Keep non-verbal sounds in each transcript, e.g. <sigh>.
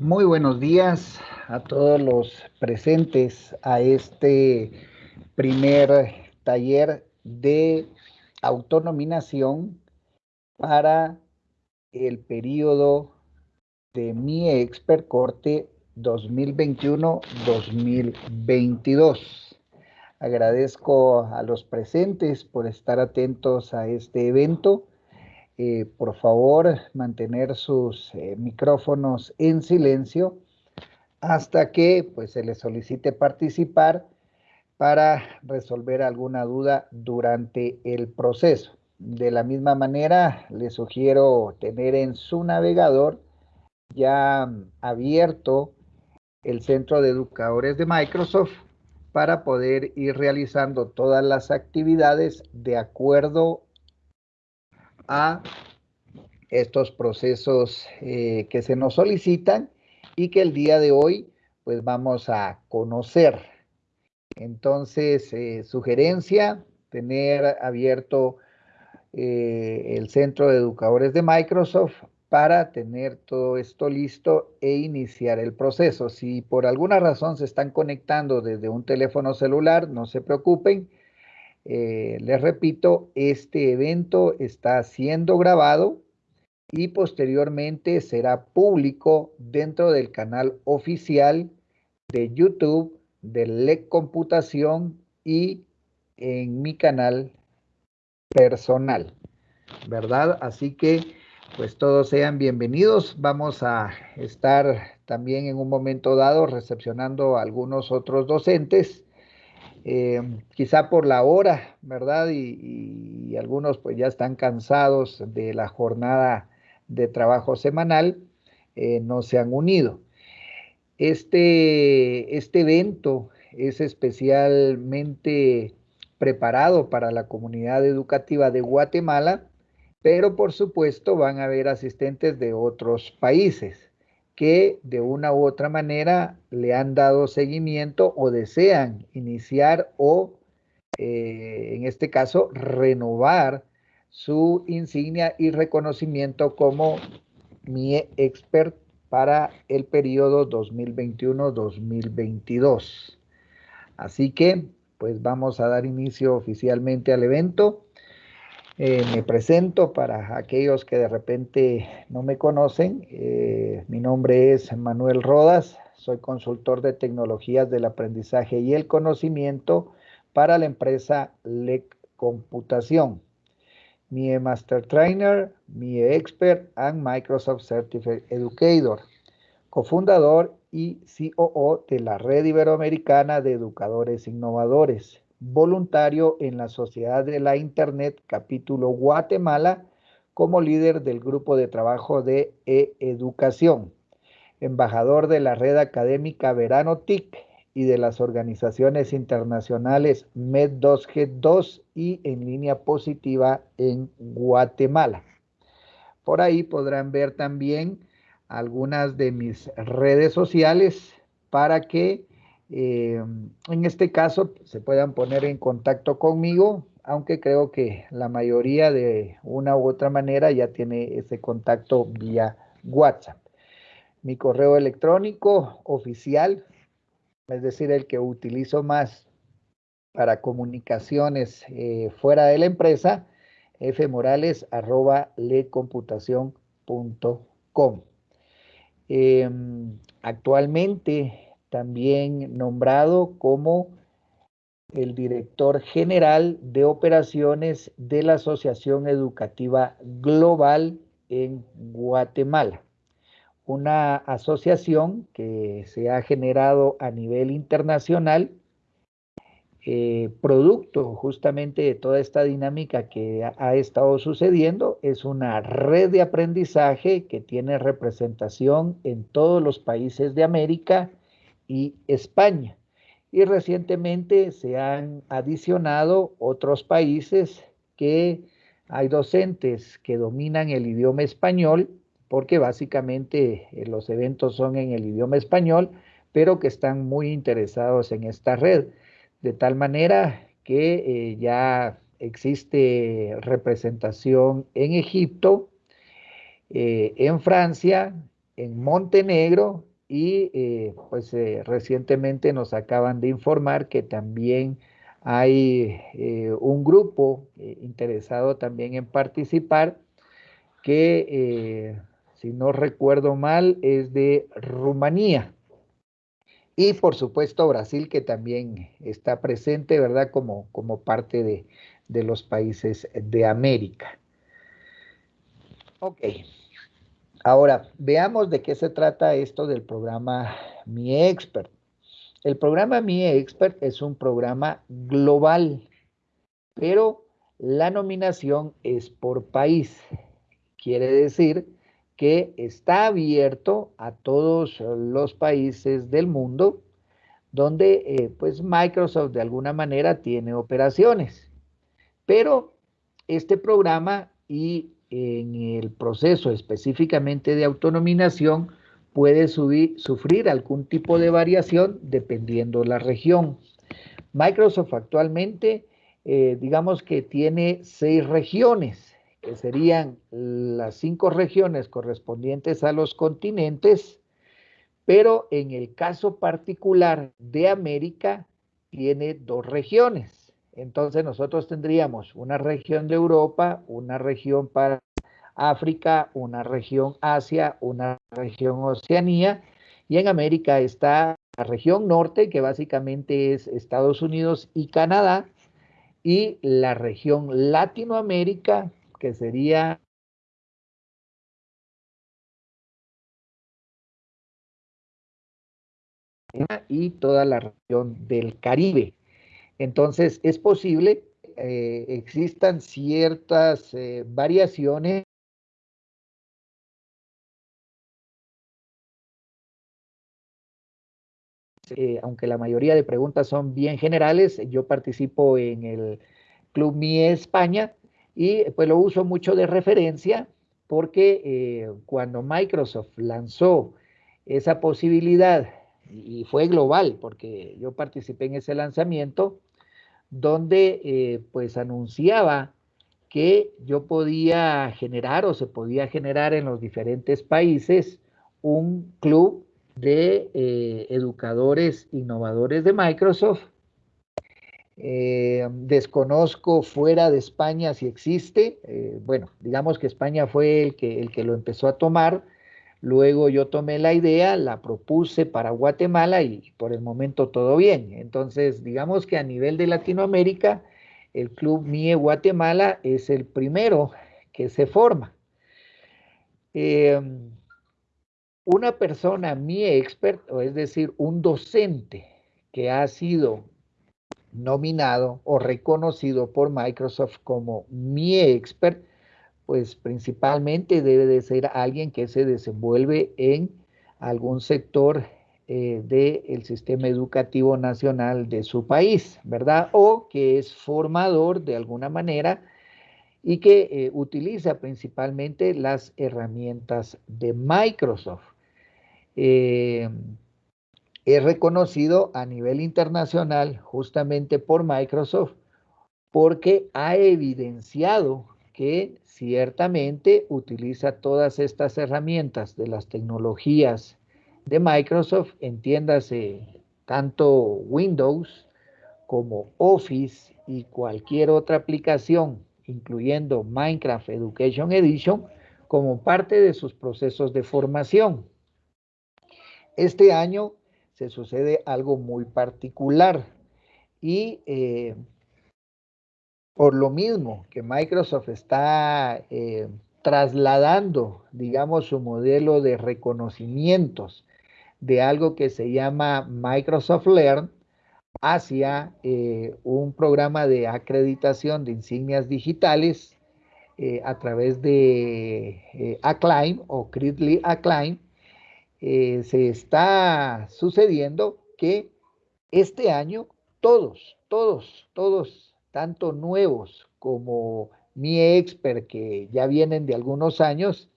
Muy buenos días a todos los presentes a este primer taller de autonominación para el periodo de mi expert corte 2021-2022. Agradezco a los presentes por estar atentos a este evento eh, por favor mantener sus eh, micrófonos en silencio hasta que pues, se les solicite participar para resolver alguna duda durante el proceso. De la misma manera, les sugiero tener en su navegador ya abierto el Centro de Educadores de Microsoft para poder ir realizando todas las actividades de acuerdo a estos procesos eh, que se nos solicitan y que el día de hoy pues vamos a conocer. Entonces, eh, sugerencia, tener abierto eh, el Centro de Educadores de Microsoft para tener todo esto listo e iniciar el proceso. Si por alguna razón se están conectando desde un teléfono celular, no se preocupen, eh, les repito, este evento está siendo grabado y posteriormente será público dentro del canal oficial de YouTube de LEC Computación y en mi canal personal, ¿verdad? Así que, pues todos sean bienvenidos. Vamos a estar también en un momento dado recepcionando a algunos otros docentes eh, quizá por la hora, ¿verdad? Y, algunos pues ya están cansados de la jornada de trabajo semanal, eh, no se han unido. Este, este evento es especialmente preparado para la comunidad educativa de Guatemala, pero por supuesto van a haber asistentes de otros países que de una u otra manera le han dado seguimiento o desean iniciar o, eh, en este caso, renovar su insignia y reconocimiento como mi expert para el periodo 2021-2022. Así que, pues vamos a dar inicio oficialmente al evento. Eh, me presento para aquellos que de repente no me conocen. Eh, mi nombre es Manuel Rodas, soy consultor de tecnologías del aprendizaje y el conocimiento para la empresa LEC Computación. Mi Master Trainer, mi Expert and Microsoft Certified Educator, cofundador y COO de la Red Iberoamericana de Educadores Innovadores voluntario en la Sociedad de la Internet capítulo Guatemala como líder del grupo de trabajo de e-educación, embajador de la red académica Verano TIC y de las organizaciones internacionales MED2G2 y en línea positiva en Guatemala. Por ahí podrán ver también algunas de mis redes sociales para que eh, en este caso se puedan poner en contacto conmigo, aunque creo que la mayoría de una u otra manera ya tiene ese contacto vía WhatsApp. Mi correo electrónico oficial, es decir, el que utilizo más para comunicaciones eh, fuera de la empresa, fmorales.lecomputación.com. Eh, em, actualmente también nombrado como el director general de operaciones de la Asociación Educativa Global en Guatemala, una asociación que se ha generado a nivel internacional, eh, producto justamente de toda esta dinámica que ha estado sucediendo, es una red de aprendizaje que tiene representación en todos los países de América, y España. Y recientemente se han adicionado otros países que hay docentes que dominan el idioma español, porque básicamente eh, los eventos son en el idioma español, pero que están muy interesados en esta red, de tal manera que eh, ya existe representación en Egipto, eh, en Francia, en Montenegro y eh, pues eh, recientemente nos acaban de informar que también hay eh, un grupo interesado también en participar que si no recuerdo mal es de Rumanía y por supuesto Brasil que también está presente, ¿verdad? Como, como parte de, de los países de América. Ok. Ahora, veamos de qué se trata esto del programa Mi Expert. El programa Mi Expert es un programa global, pero la nominación es por país. Quiere decir que está abierto a todos los países del mundo donde eh, pues Microsoft de alguna manera tiene operaciones. Pero este programa y en el proceso específicamente de autonominación puede sufrir algún tipo de variación dependiendo la región. Microsoft actualmente, eh, digamos que tiene seis regiones, que serían las cinco regiones correspondientes a los continentes, pero en el caso particular de América, tiene dos regiones. Entonces nosotros tendríamos una región de Europa, una región para África, una región Asia, una región Oceanía, y en América está la región norte, que básicamente es Estados Unidos y Canadá, y la región Latinoamérica, que sería y toda la región del Caribe. Entonces, es posible, eh, existan ciertas eh, variaciones eh, aunque la mayoría de preguntas son bien generales, yo participo en el Club MIE España y pues lo uso mucho de referencia porque cuando Microsoft lanzó esa posibilidad, y fue global porque yo participé en ese lanzamiento, donde eh, pues anunciaba que yo podía generar o se podía generar en los diferentes países un club de eh, educadores innovadores de Microsoft. Eh, desconozco fuera de España si existe. bueno, digamos que España fue el que, el que lo empezó a tomar Luego yo tomé la idea, la propuse para Guatemala y por el momento todo bien. Entonces, digamos que a nivel de Latinoamérica, el Club MIE Guatemala es el primero que se forma. Em, una persona MIE expert, o es decir, un docente que ha sido nominado o reconocido por Microsoft como MIE expert, pues principalmente debe de ser alguien que se desenvuelve en algún sector eh, del sistema educativo nacional de su país, ¿verdad? O que es formador de alguna manera y que eh, utiliza principalmente las herramientas de Microsoft. Eh, es reconocido a nivel internacional justamente por Microsoft porque ha evidenciado que ciertamente utiliza todas estas herramientas de las tecnologías de Microsoft, entiéndase tanto Windows como Office y cualquier otra aplicación, incluyendo Minecraft Education Edition, como parte de sus procesos de formación. Este año se sucede algo muy particular y eh, por lo mismo que Microsoft está eh, trasladando, digamos, su modelo de reconocimientos de algo que se llama Microsoft Learn hacia eh, un programa de acreditación de insignias digitales eh, a través de Acclaim o Critly Acclaim, se está sucediendo que este año todos, todos, todos tanto nuevos como mi expert que ya vienen de algunos años,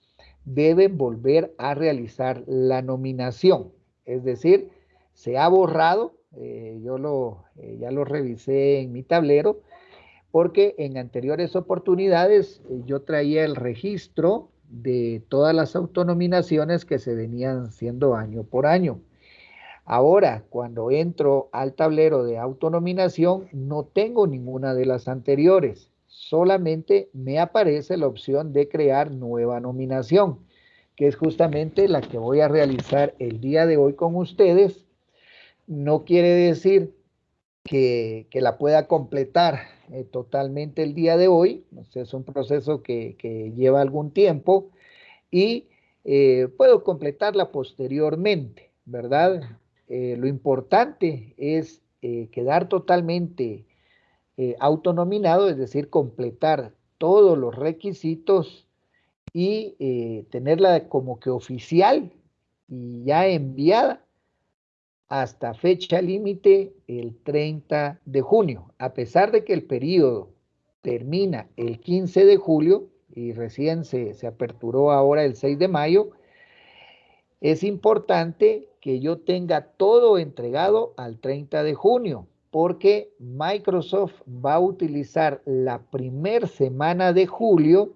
deben volver a realizar la nominación. Es decir, se ha borrado, eh, yo lo, eh, ya lo revisé en mi tablero, porque en anteriores oportunidades eh, yo traía el registro de todas las autonominaciones que se venían haciendo año por año. Ahora, cuando entro al tablero de autonominación, no tengo ninguna de las anteriores. Solamente me aparece la opción de crear nueva nominación, que es justamente la que voy a realizar el día de hoy con ustedes. No quiere decir que, la pueda completar eh, totalmente el día de hoy. Es un proceso que, lleva algún tiempo y eh, puedo completarla posteriormente, ¿verdad? Eh, lo importante es quedar totalmente autonominado, es decir, completar todos los requisitos y tenerla como que oficial y ya enviada hasta fecha límite el 30 de junio. A pesar de que el periodo termina el 15 de julio y recién se, se aperturó ahora el 6 de mayo, es importante que yo tenga todo entregado al 30 de junio, porque Microsoft va a utilizar la primera semana de julio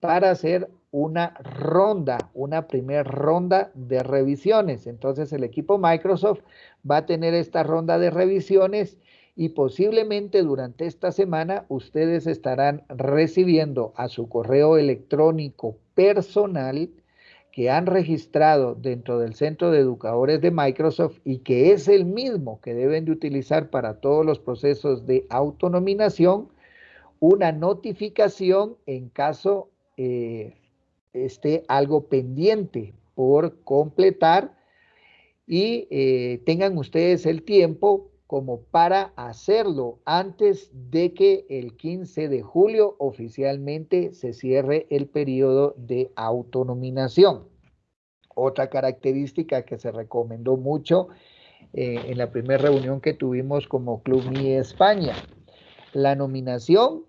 para hacer una ronda, una primera ronda de revisiones. Entonces el equipo Microsoft va a tener esta ronda de revisiones y posiblemente durante esta semana ustedes estarán recibiendo a su correo electrónico personal que han registrado dentro del centro de educadores de Microsoft y que es el mismo que deben de utilizar para todos los procesos de autonominación, una notificación en caso eh, esté algo pendiente por completar y eh, tengan ustedes el tiempo como para hacerlo antes de que el 15 de julio oficialmente se cierre el periodo de autonominación. Otra característica que se recomendó mucho eh, en la primera reunión que tuvimos como Club Mi España. La nominación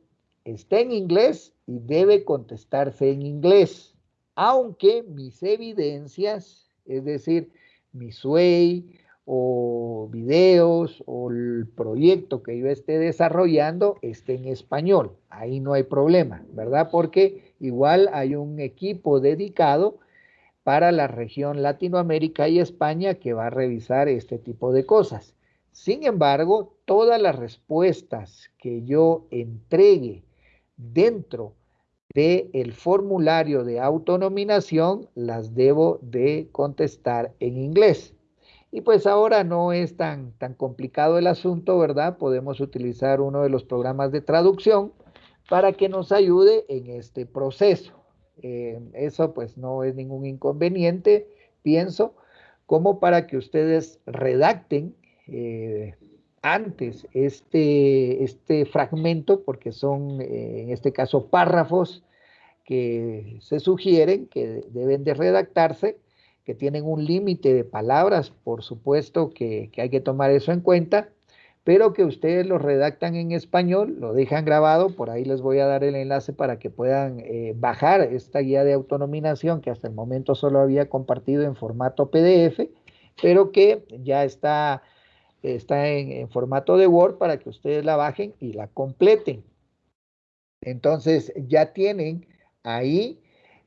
está en inglés y debe contestarse en inglés aunque mis evidencias, es decir, mi SUEI o videos o el proyecto que yo esté desarrollando esté en español. Ahí no hay problema, ¿verdad? Porque igual hay un equipo dedicado para la región Latinoamérica y España que va a revisar este tipo de cosas. Sin embargo, todas las respuestas que yo entregue dentro de el formulario de autonominación las debo de contestar en inglés. Y pues ahora no es tan, tan complicado el asunto, ¿verdad? Podemos utilizar uno de los programas de traducción para que nos ayude en este proceso. Eh, eso pues no es ningún inconveniente, pienso, como para que ustedes redacten eh, antes este, este fragmento, porque son eh, en este caso párrafos que se sugieren que deben de redactarse, que tienen un límite de palabras, por supuesto que, hay que tomar eso en cuenta, pero que ustedes lo redactan en español, lo dejan grabado, por ahí les voy a dar el enlace para que puedan eh, bajar esta guía de autonominación que hasta el momento solo había compartido en formato PDF, pero que ya está está en, formato de Word para que ustedes la bajen y la completen. Entonces ya tienen ahí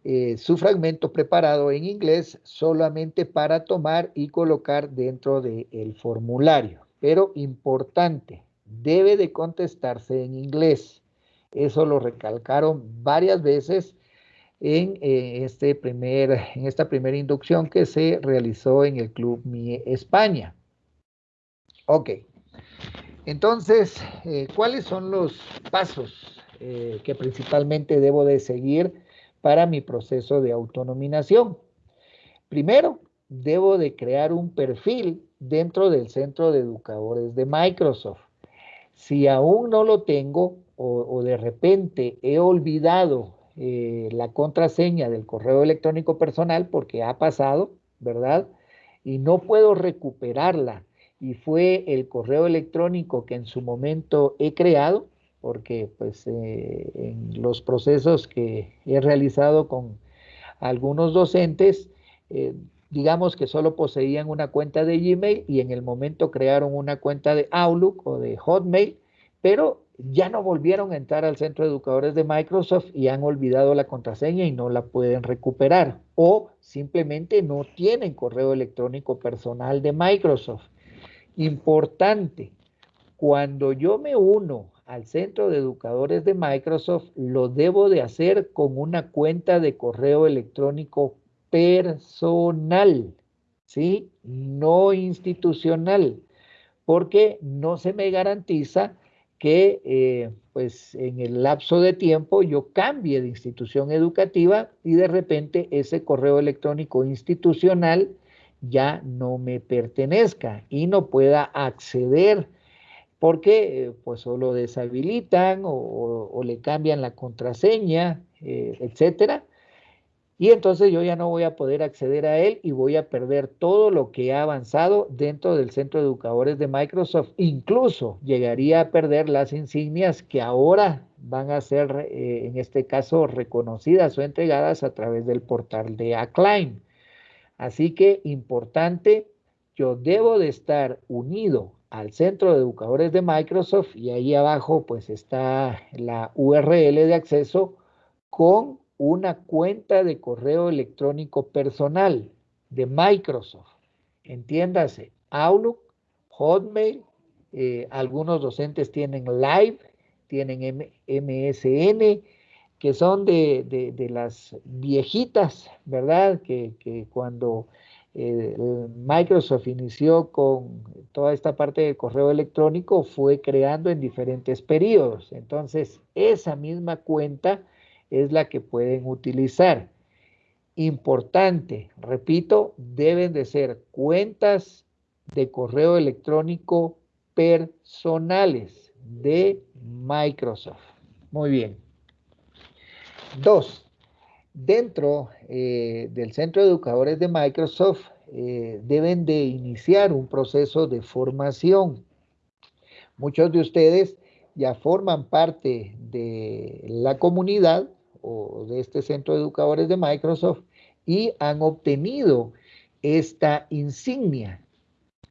eh, su fragmento preparado en inglés solamente para tomar y colocar dentro del formulario. Pero importante, debe de contestarse en inglés. Eso lo recalcaron varias veces en, eh, este primer, en esta primera inducción que se realizó en el Club Mi España. Ok. Entonces, eh, ¿cuáles son los pasos eh, que principalmente debo de seguir para mi proceso de autonominación? Primero, debo de crear un perfil dentro del centro de educadores de Microsoft. Si aún no lo tengo o, de repente he olvidado eh, la contraseña del correo electrónico personal porque ha pasado, ¿verdad? Y no puedo recuperarla y fue el correo electrónico que en su momento he creado, porque pues eh, en los procesos que he realizado con algunos docentes, eh, digamos que solo poseían una cuenta de Gmail y en el momento crearon una cuenta de Outlook o de Hotmail, pero ya no volvieron a entrar al centro de educadores de Microsoft y han olvidado la contraseña y no la pueden recuperar. O simplemente no tienen correo electrónico personal de Microsoft. Importante, cuando yo me uno al centro de educadores de Microsoft, lo debo de hacer con una cuenta de correo electrónico personal, ¿sí? No institucional, porque no se me garantiza que eh, pues en el lapso de tiempo yo cambie de institución educativa y de repente ese correo electrónico institucional ya no me pertenezca y no pueda acceder porque pues solo lo deshabilitan o, le cambian la contraseña, eh, etcétera. Y entonces yo ya no voy a poder acceder a él y voy a perder todo lo que ha avanzado dentro del centro de educadores de Microsoft. Incluso llegaría a perder las insignias que ahora van a ser, eh, en este caso, reconocidas o entregadas a través del portal de Acclaim. Así que importante, yo debo de estar unido al centro de educadores de Microsoft y ahí abajo pues está la URL de acceso con una cuenta de correo electrónico personal de Microsoft. Entiéndase, Outlook, Hotmail, eh, algunos docentes tienen Live, tienen MSN, que son de, las viejitas, ¿verdad? Que, que cuando eh, Microsoft inició con toda esta parte del correo electrónico, fue creando en diferentes periodos. Entonces, esa misma cuenta es la que pueden utilizar. Importante, repito, deben de ser cuentas de correo electrónico personales de Microsoft. Muy bien. Dos, Dentro eh, del Centro de Educadores de Microsoft eh, deben de iniciar un proceso de formación. Muchos de ustedes ya forman parte de la comunidad o de este Centro de Educadores de Microsoft y han obtenido esta insignia.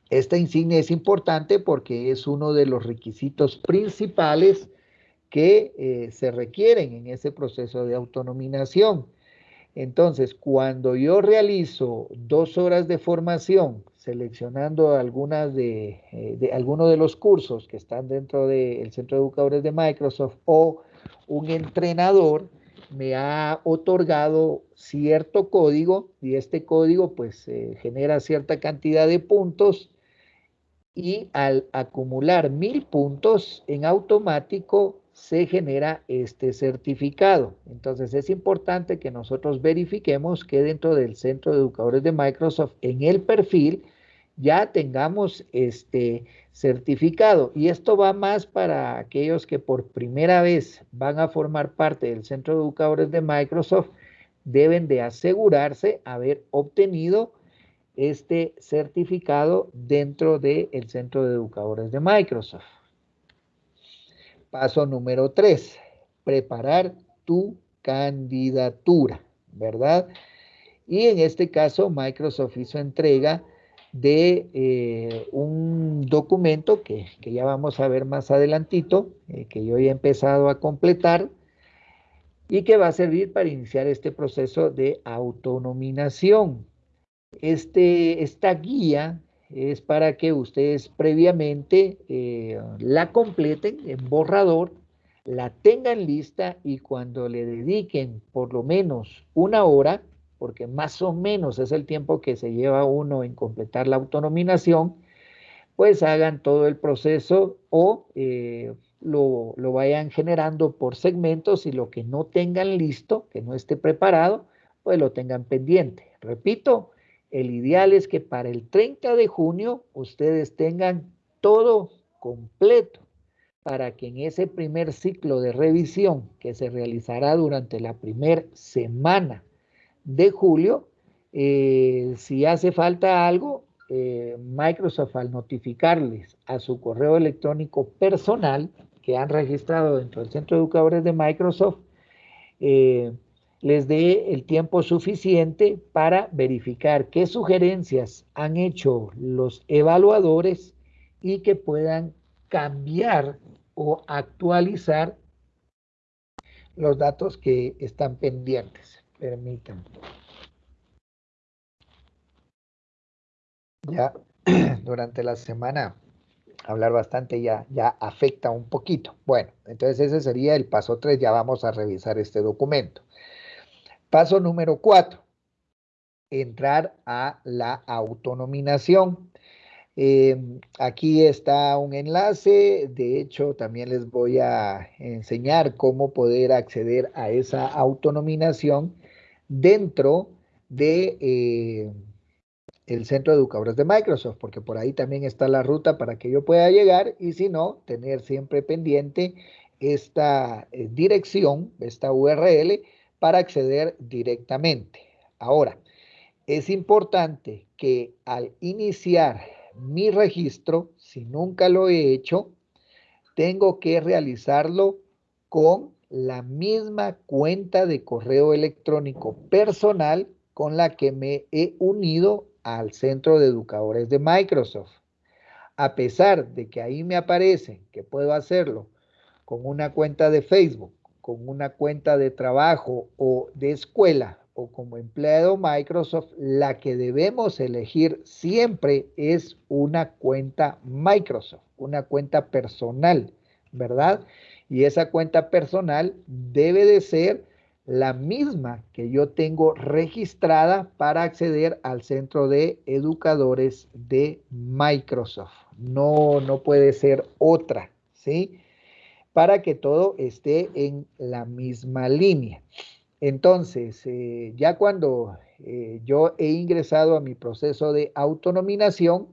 Esta insignia es importante porque es uno de los requisitos principales que eh, se requieren en ese proceso de autonominación. Entonces, cuando yo realizo dos horas de formación, seleccionando algunas de, eh, algunos de los cursos que están dentro del Centro de Educadores de Microsoft o un entrenador me ha otorgado cierto código y este código pues eh, genera cierta cantidad de puntos y al acumular mil puntos en automático se genera este certificado. Entonces es importante que nosotros verifiquemos que dentro del centro de educadores de Microsoft en el perfil ya tengamos este certificado. Y esto va más para aquellos que por primera vez van a formar parte del centro de educadores de Microsoft, deben de asegurarse haber obtenido este certificado dentro del centro de educadores de Microsoft. Paso número tres, preparar tu candidatura, ¿verdad? Y en este caso, Microsoft hizo entrega de eh, un documento que, ya vamos a ver más adelantito, eh, que yo ya he empezado a completar y que va a servir para iniciar este proceso de autonominación. Este, esta guía es para que ustedes previamente eh, la completen en borrador, la tengan lista y cuando le dediquen por lo menos una hora, porque más o menos es el tiempo que se lleva uno en completar la autonominación, pues hagan todo el proceso o eh, lo, lo vayan generando por segmentos y lo que no tengan listo, que no esté preparado, pues lo tengan pendiente. Repito, el ideal es que para el 30 de junio ustedes tengan todo completo para que en ese primer ciclo de revisión que se realizará durante la primera semana de julio, eh, si hace falta algo, eh, Microsoft al notificarles a su correo electrónico personal que han registrado dentro del centro de educadores de Microsoft, eh, les dé el tiempo suficiente para verificar qué sugerencias han hecho los evaluadores y que puedan cambiar o actualizar los datos que están pendientes. Permítanme. Ya <clears throat> durante la semana hablar bastante ya, ya afecta un poquito. Bueno, entonces ese sería el paso 3, ya vamos a revisar este documento. Paso número 4, entrar a la autonominación. Em, aquí está un enlace, de hecho también les voy a enseñar cómo poder acceder a esa autonominación dentro de eh, el centro de educadores de Microsoft, porque por ahí también está la ruta para que yo pueda llegar y si no, tener siempre pendiente esta eh, dirección, esta URL, para acceder directamente. Ahora, es importante que al iniciar mi registro, si nunca lo he hecho, tengo que realizarlo con la misma cuenta de correo electrónico personal con la que me he unido al centro de educadores de Microsoft. A pesar de que ahí me aparece que puedo hacerlo con una cuenta de Facebook, con una cuenta de trabajo o de escuela o como empleado Microsoft, la que debemos elegir siempre es una cuenta Microsoft, una cuenta personal, ¿verdad? Y esa cuenta personal debe de ser la misma que yo tengo registrada para acceder al centro de educadores de Microsoft. No, no puede ser otra, ¿sí? Para que todo esté en la misma línea. Entonces, eh, ya cuando eh, yo he ingresado a mi proceso de autonominación,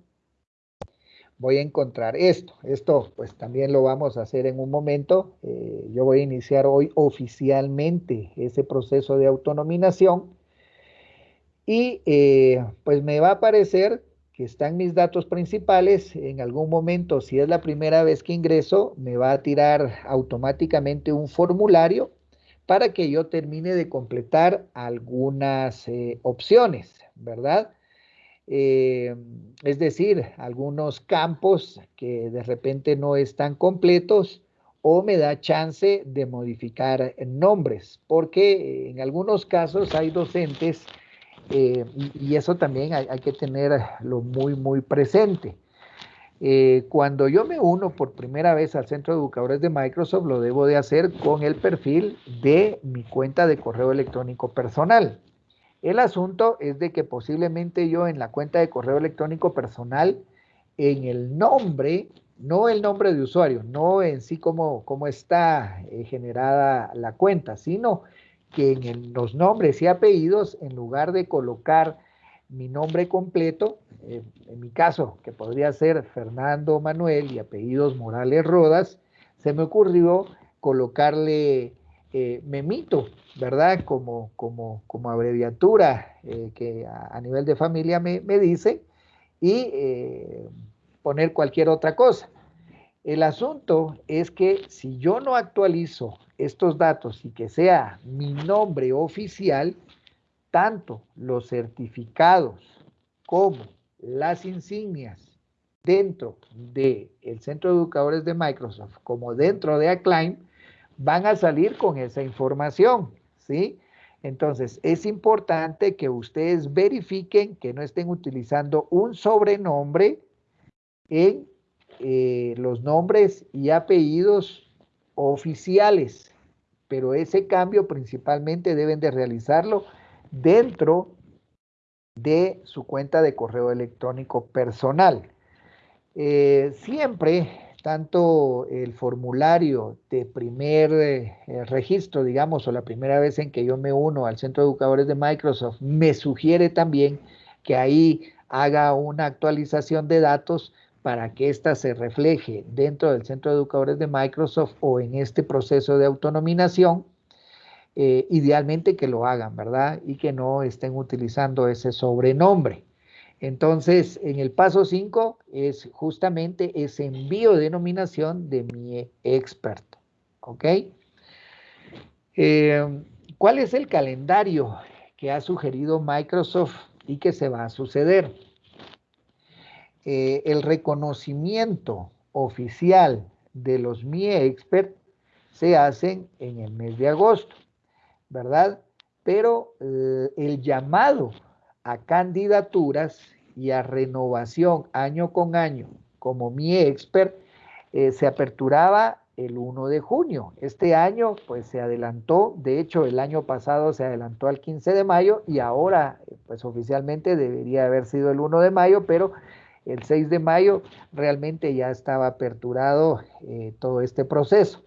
voy a encontrar esto. Esto pues también lo vamos a hacer en un momento. Eh, yo voy a iniciar hoy oficialmente ese proceso de autonominación y pues me va a aparecer que están mis datos principales. En algún momento, si es la primera vez que ingreso, me va a tirar automáticamente un formulario para que yo termine de completar algunas eh, opciones, ¿verdad? Eh, es decir, algunos campos que de repente no están completos o me da chance de modificar nombres, porque en algunos casos hay docentes eh, y, eso también hay, que tenerlo muy, muy presente. Eh, cuando yo me uno por primera vez al centro de educadores de Microsoft, lo debo de hacer con el perfil de mi cuenta de correo electrónico personal. El asunto es de que posiblemente yo en la cuenta de correo electrónico personal, en el nombre, no el nombre de usuario, no en sí como, está eh, generada la cuenta, sino que en los nombres y apellidos, en lugar de colocar mi nombre completo, eh, en mi caso, que podría ser Fernando Manuel y apellidos Morales Rodas, se me ocurrió colocarle eh, Memito, ¿verdad? Como, como, como abreviatura eh, que a, nivel de familia me, me dice y poner cualquier otra cosa. El asunto es que si yo no actualizo estos datos y que sea mi nombre oficial, tanto los certificados como las insignias dentro del centro de educadores de Microsoft como dentro de Acclaim van a salir con esa información, ¿sí? Entonces, es importante que ustedes verifiquen que no estén utilizando un sobrenombre en eh, los nombres y apellidos oficiales, pero ese cambio principalmente deben de realizarlo dentro de su cuenta de correo electrónico personal. Eh, siempre, tanto el formulario de primer eh, registro, digamos, o la primera vez en que yo me uno al Centro de Educadores de Microsoft, me sugiere también que ahí haga una actualización de datos para que ésta se refleje dentro del Centro de Educadores de Microsoft o en este proceso de autonominación eh, idealmente que lo hagan, ¿verdad? Y que no estén utilizando ese sobrenombre. Entonces, en el paso 5 es justamente ese envío de denominación de mi experto, ¿ok? Eh, ¿Cuál es el calendario que ha sugerido Microsoft y que se va a suceder? Eh, el reconocimiento oficial de los Mi Expert se hacen en el mes de agosto, ¿verdad? Pero eh, el llamado a candidaturas y a renovación año con año como Mi Expert eh, se aperturaba el 1 de junio. Este año pues se adelantó, de hecho el año pasado se adelantó al 15 de mayo y ahora pues oficialmente debería haber sido el 1 de mayo, pero el 6 de mayo realmente ya estaba aperturado eh, todo este proceso.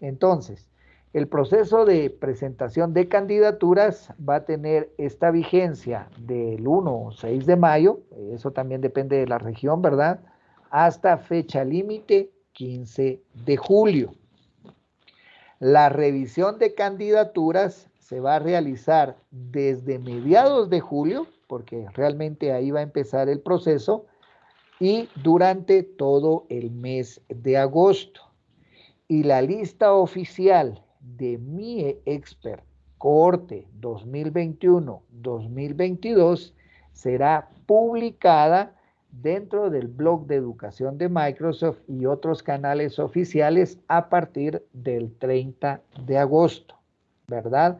Entonces, el proceso de presentación de candidaturas va a tener esta vigencia del 1 o 6 de mayo, eso también depende de la región, ¿verdad? Hasta fecha límite 15 de julio. La revisión de candidaturas se va a realizar desde mediados de julio, porque realmente ahí va a empezar el proceso, y durante todo el mes de agosto. Y la lista oficial de mi expert corte 2021-2022 será publicada dentro del blog de educación de Microsoft y otros canales oficiales a partir del 30 de agosto, ¿verdad?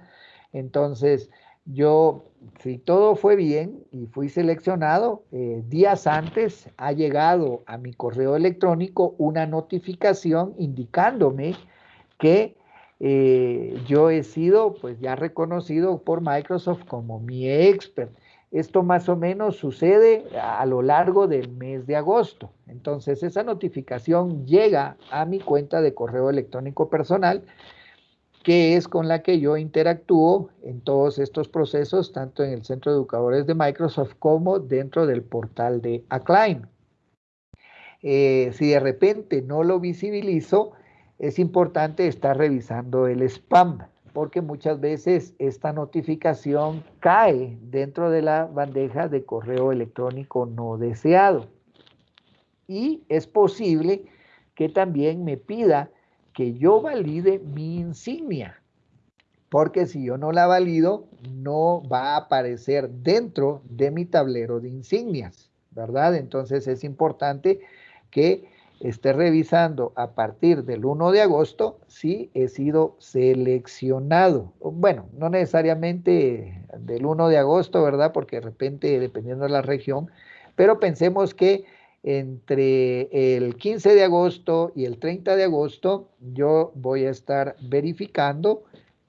Entonces, yo, si todo fue bien y fui seleccionado, eh, días antes ha llegado a mi correo electrónico una notificación indicándome que eh, yo he sido pues ya reconocido por Microsoft como mi expert. Esto más o menos sucede a lo largo del mes de agosto. Entonces esa notificación llega a mi cuenta de correo electrónico personal, que es con la que yo interactúo en todos estos procesos, tanto en el Centro de Educadores de Microsoft como dentro del portal de Acclaim. Eh, si de repente no lo visibilizo, es importante estar revisando el spam porque muchas veces esta notificación cae dentro de la bandeja de correo electrónico no deseado. Y es posible que también me pida que yo valide mi insignia, porque si yo no la valido, no va a aparecer dentro de mi tablero de insignias, ¿verdad? Entonces es importante que esté revisando a partir del 1 de agosto si he sido seleccionado. Bueno, no necesariamente del 1 de agosto, ¿verdad? Porque de repente, dependiendo de la región, pero pensemos que entre el 15 de agosto y el 30 de agosto yo voy a estar verificando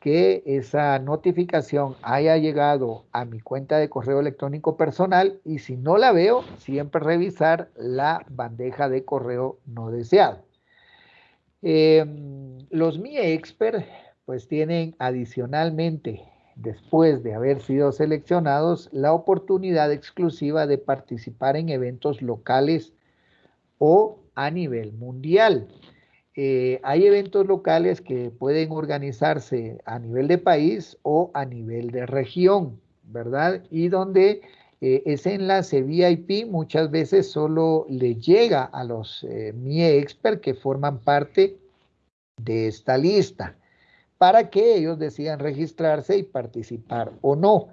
que esa notificación haya llegado a mi cuenta de correo electrónico personal y si no la veo, siempre revisar la bandeja de correo no deseado. Em, los Mi Expert pues tienen adicionalmente, después de haber sido seleccionados, la oportunidad exclusiva de participar en eventos locales o a nivel mundial. Eh, hay eventos locales que pueden organizarse a nivel de país o a nivel de región, ¿verdad? Y donde eh, ese enlace VIP muchas veces solo le llega a los eh, Mi Expert que forman parte de esta lista para que ellos decidan registrarse y participar o no.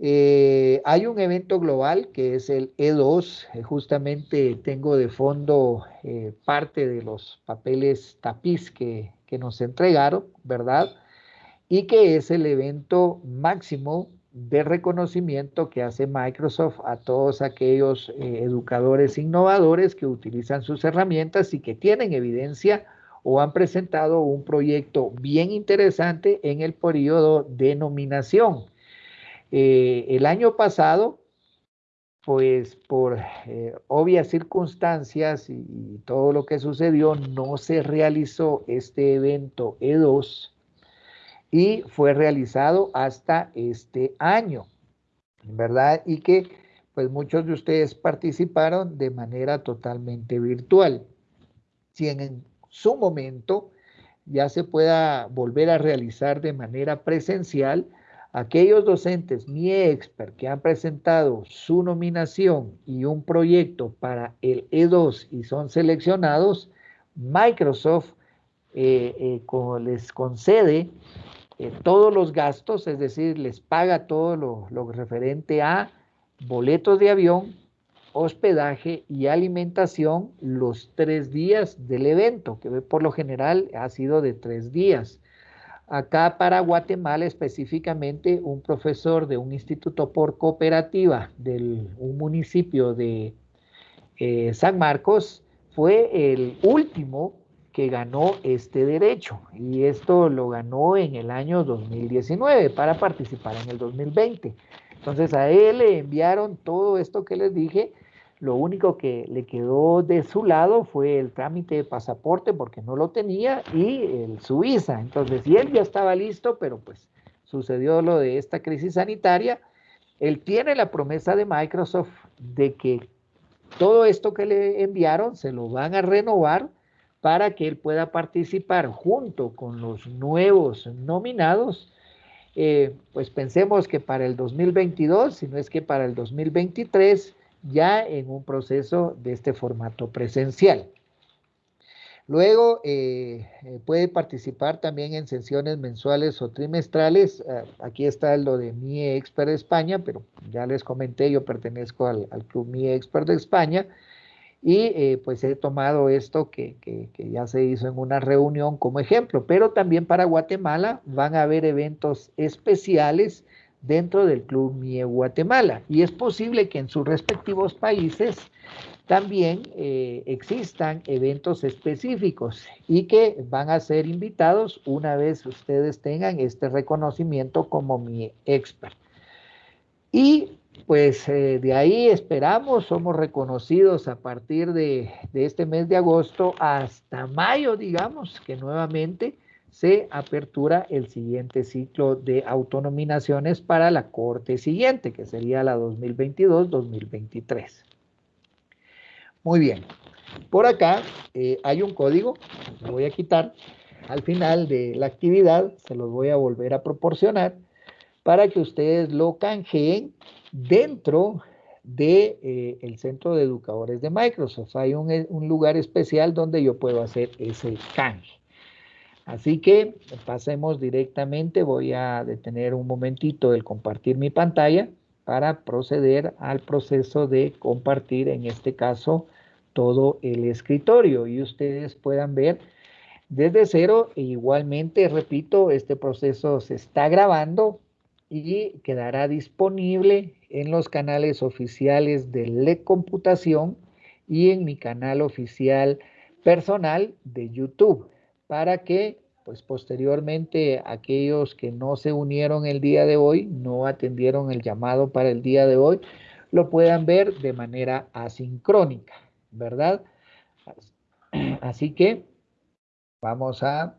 Eh, hay un evento global que es el E2, eh, justamente tengo de fondo eh, parte de los papeles tapiz que, que, nos entregaron, ¿verdad? Y que es el evento máximo de reconocimiento que hace Microsoft a todos aquellos educadores innovadores que utilizan sus herramientas y que tienen evidencia o han presentado un proyecto bien interesante en el periodo de nominación. Eh, el año pasado, pues por eh, obvias circunstancias y, todo lo que sucedió, no se realizó este evento E2 y fue realizado hasta este año, ¿verdad? Y que pues muchos de ustedes participaron de manera totalmente virtual. Si en su momento ya se pueda volver a realizar de manera presencial, Aquellos docentes mi expert que han presentado su nominación y un proyecto para el E2 y son seleccionados, Microsoft eh, eh, les concede eh, todos los gastos, es decir, les paga todo lo, lo referente a boletos de avión, hospedaje y alimentación los tres días del evento, que por lo general ha sido de tres días. Acá para Guatemala específicamente, un profesor de un instituto por cooperativa de un municipio de eh, San Marcos fue el último que ganó este derecho y esto lo ganó en el año 2019 para participar en el 2020. Entonces a él le enviaron todo esto que les dije lo único que le quedó de su lado fue el trámite de pasaporte porque no lo tenía y el, su. Entonces, y él ya estaba listo, pero pues sucedió lo de esta crisis sanitaria. Él tiene la promesa de Microsoft de que todo esto que le enviaron se lo van a renovar para que él pueda participar junto con los nuevos nominados. Eh, pues pensemos que para el 2022, si no es que para el 2023, ya en un proceso de este formato presencial. Luego eh, eh, puede participar también en sesiones mensuales o trimestrales. Ah, aquí está lo de Mi Expert de España, pero ya les comenté, yo pertenezco al, Club Mi Expert de España y eh, pues he tomado esto que, que, ya se hizo en una reunión como ejemplo. Pero también para Guatemala van a haber eventos especiales dentro del Club MIE Guatemala. Y es posible que en sus respectivos países también eh, existan eventos específicos y que van a ser invitados una vez ustedes tengan este reconocimiento como mi expert. Y pues eh, de ahí esperamos, somos reconocidos a partir de, de este mes de agosto hasta mayo, digamos, que nuevamente se apertura el siguiente ciclo de autonominaciones para la corte siguiente, que sería la 2022-2023. Muy bien. Por acá eh, hay un código, lo voy a quitar. Al final de la actividad se los voy a volver a proporcionar para que ustedes lo canjeen dentro del de, eh, centro de educadores de Microsoft. Hay un, un lugar especial donde yo puedo hacer ese canje. Así que pasemos directamente, voy a detener un momentito el compartir mi pantalla para proceder al proceso de compartir, en este caso, todo el escritorio y ustedes puedan ver desde cero e igualmente, repito, este proceso se está grabando y quedará disponible en los canales oficiales de LED Computación y en mi canal oficial personal de YouTube para que pues posteriormente aquellos que no se unieron el día de hoy, no atendieron el llamado para el día de hoy, lo puedan ver de manera asincrónica, ¿verdad? Así que vamos a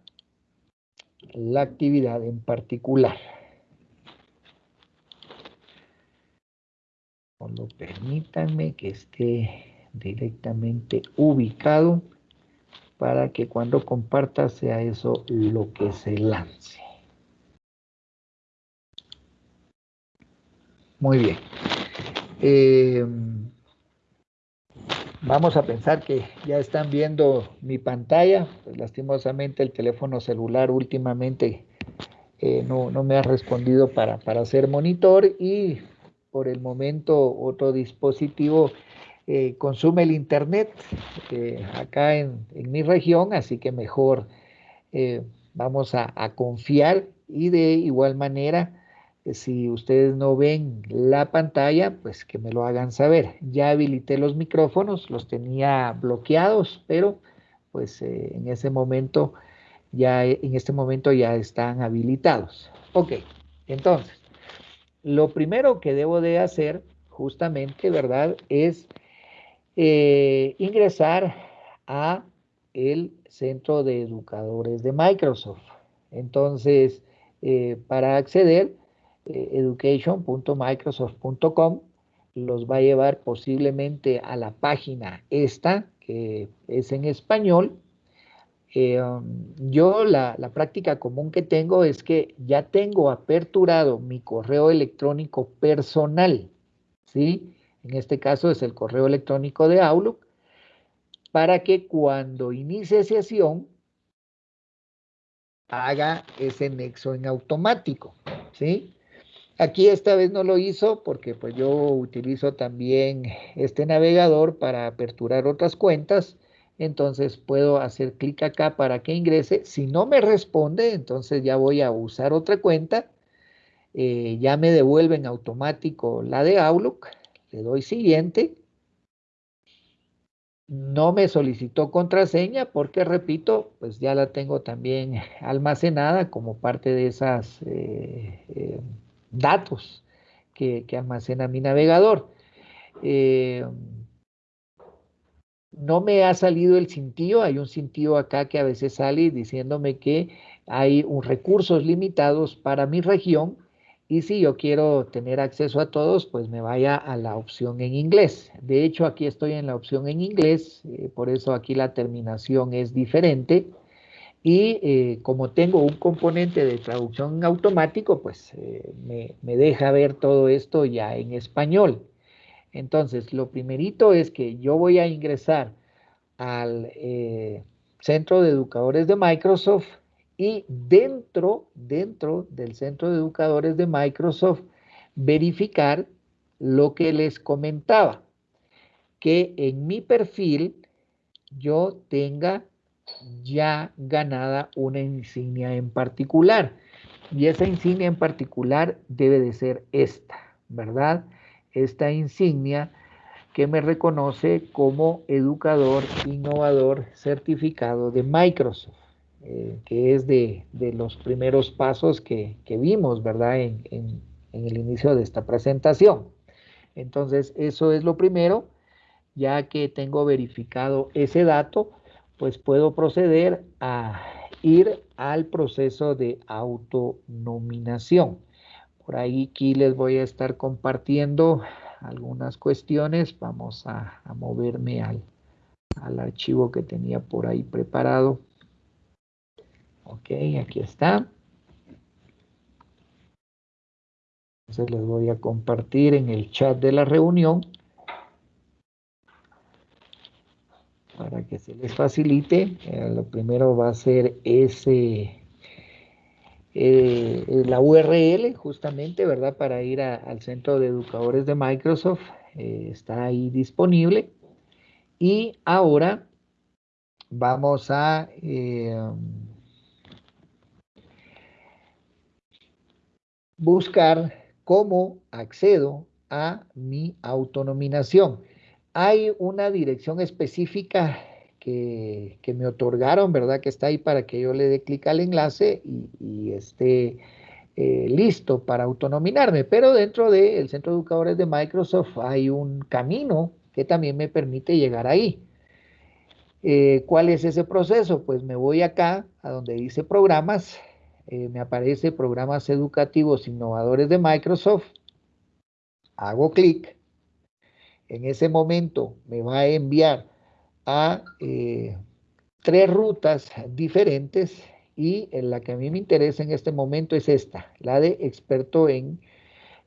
la actividad en particular. Permítanme que esté directamente ubicado para que cuando comparta sea eso lo que se lance. Muy bien. Eh, vamos a pensar que ya están viendo mi pantalla. Lastimosamente el teléfono celular últimamente eh, no, me ha respondido para, para hacer monitor y por el momento otro dispositivo eh, consume el Internet eh, acá en, mi región, así que mejor eh, vamos a, confiar y de igual manera, si ustedes no ven la pantalla, pues que me lo hagan saber. Ya habilité los micrófonos, los tenía bloqueados, pero pues en ese momento ya en este momento ya están habilitados. Ok, entonces, lo primero que debo de hacer justamente, ¿verdad? Es eh, ingresar a el centro de educadores de Microsoft. Entonces, eh, para acceder, eh, education.microsoft.com los va a llevar posiblemente a la página esta, que es en español. Um, yo la, la práctica común que tengo es que ya tengo aperturado mi correo electrónico personal, ¿sí? En este caso es el correo electrónico de Outlook, para que cuando inicie sesión haga ese nexo en automático, ¿sí? Aquí esta vez no lo hizo porque pues yo utilizo también este navegador para aperturar otras cuentas. Entonces puedo hacer clic acá para que ingrese. Si no me responde, entonces ya voy a usar otra cuenta. Eh, ya me devuelve en automático la de Outlook. Le doy siguiente no me solicitó contraseña porque, repito, pues ya la tengo también <laughs> almacenada como parte de esos eh, eh, datos que, almacena mi navegador. Eh, no me ha salido el cintillo, hay un cintillo acá que a veces sale diciéndome que hay un recursos limitados para mi región y si yo quiero tener acceso a todos, pues me vaya a la opción en inglés. De hecho, aquí estoy en la opción en inglés, eh, por eso aquí la terminación es diferente. Y eh, como tengo un componente de traducción automático, pues eh, me, me, deja ver todo esto ya en español. Entonces, lo primerito es que yo voy a ingresar al Centro de Educadores de Microsoft y dentro, dentro del centro de educadores de Microsoft, verificar lo que les comentaba, que en mi perfil yo tenga ya ganada una insignia en particular. Y esa insignia en particular debe de ser esta, ¿verdad? Esta insignia que me reconoce como educador innovador certificado de Microsoft. Eh, que es de, los primeros pasos que, vimos, ¿verdad? En, en, el inicio de esta presentación. Entonces, eso es lo primero. Ya que tengo verificado ese dato, pues puedo proceder a ir al proceso de autonominación. Por ahí aquí les voy a estar compartiendo algunas cuestiones. Vamos a, moverme al, al archivo que tenía por ahí preparado. Ok, aquí está. Entonces les voy a compartir en el chat de la reunión para que se les facilite. Eh, lo primero va a ser ese, eh, la URL justamente, ¿verdad? Para ir al centro de educadores de Microsoft. Eh, está ahí disponible. Y ahora vamos a buscar cómo accedo a mi autonominación. Hay una dirección específica que, me otorgaron, ¿verdad? Que está ahí para que yo le dé clic al enlace y, esté eh, listo para autonominarme. Pero dentro del Centro de Educadores de Microsoft hay un camino que también me permite llegar ahí. Eh, ¿Cuál es ese proceso? Pues me voy acá a donde dice programas eh, me aparece programas educativos innovadores de Microsoft, hago clic, en ese momento me va a enviar a eh, tres rutas diferentes y en la que a mí me interesa en este momento es esta, la de experto en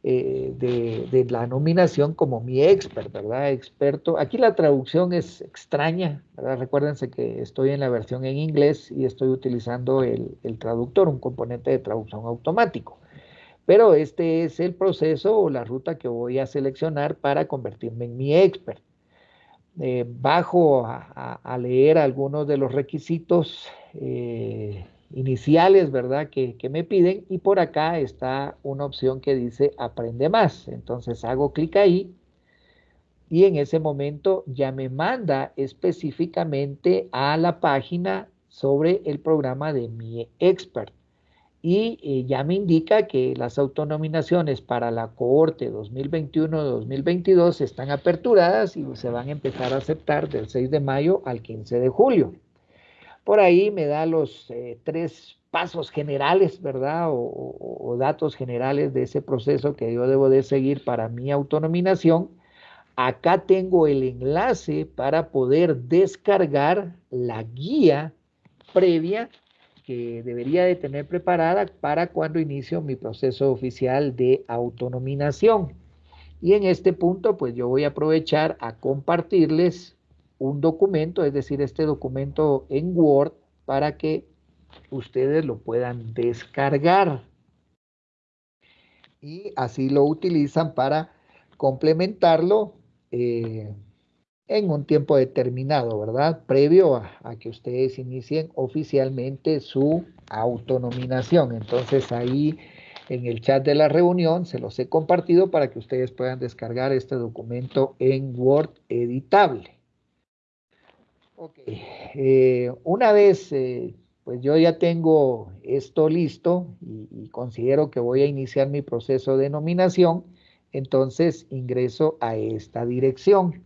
eh, de, la nominación como mi expert, ¿verdad? Experto. Aquí la traducción es extraña, ¿verdad? Recuérdense que estoy en la versión en inglés y estoy utilizando el, traductor, un componente de traducción automático. Pero este es el proceso o la ruta que voy a seleccionar para convertirme en mi expert. Eh, bajo a, leer algunos de los requisitos eh, iniciales, ¿verdad? Que, me piden y por acá está una opción que dice aprende más. Entonces hago clic ahí y en ese momento ya me manda específicamente a la página sobre el programa de mi expert. Y eh, ya me indica que las autonominaciones para la cohorte 2021-2022 están aperturadas y se van a empezar a aceptar del 6 de mayo al 15 de julio. Por ahí me da los eh, tres pasos generales, ¿verdad? O, datos generales de ese proceso que yo debo de seguir para mi autonominación. Acá tengo el enlace para poder descargar la guía previa que debería de tener preparada para cuando inicio mi proceso oficial de autonominación. Y en este punto, pues yo voy a aprovechar a compartirles un documento, es decir, este documento en Word para que ustedes lo puedan descargar. y así lo utilizan para complementarlo eh, en un tiempo determinado, ¿verdad? Previo a, que ustedes inicien oficialmente su autonominación. Entonces ahí en el chat de la reunión se los he compartido para que ustedes puedan descargar este documento en Word editable. Ok, eh, una vez eh, pues yo ya tengo esto listo y, considero que voy a iniciar mi proceso de nominación, entonces ingreso a esta dirección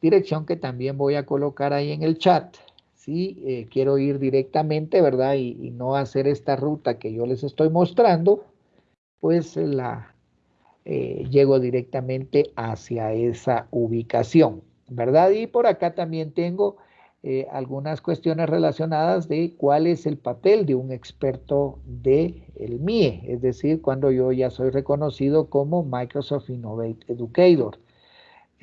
dirección que también voy a colocar ahí en el chat. Si eh, quiero ir directamente, ¿verdad? Y, no hacer esta ruta que yo les estoy mostrando, pues la llego directamente hacia esa ubicación, ¿verdad? Y por acá también tengo eh, algunas cuestiones relacionadas de cuál es el papel de un experto de el MIE, es decir, cuando yo ya soy reconocido como Microsoft Innovate Educator.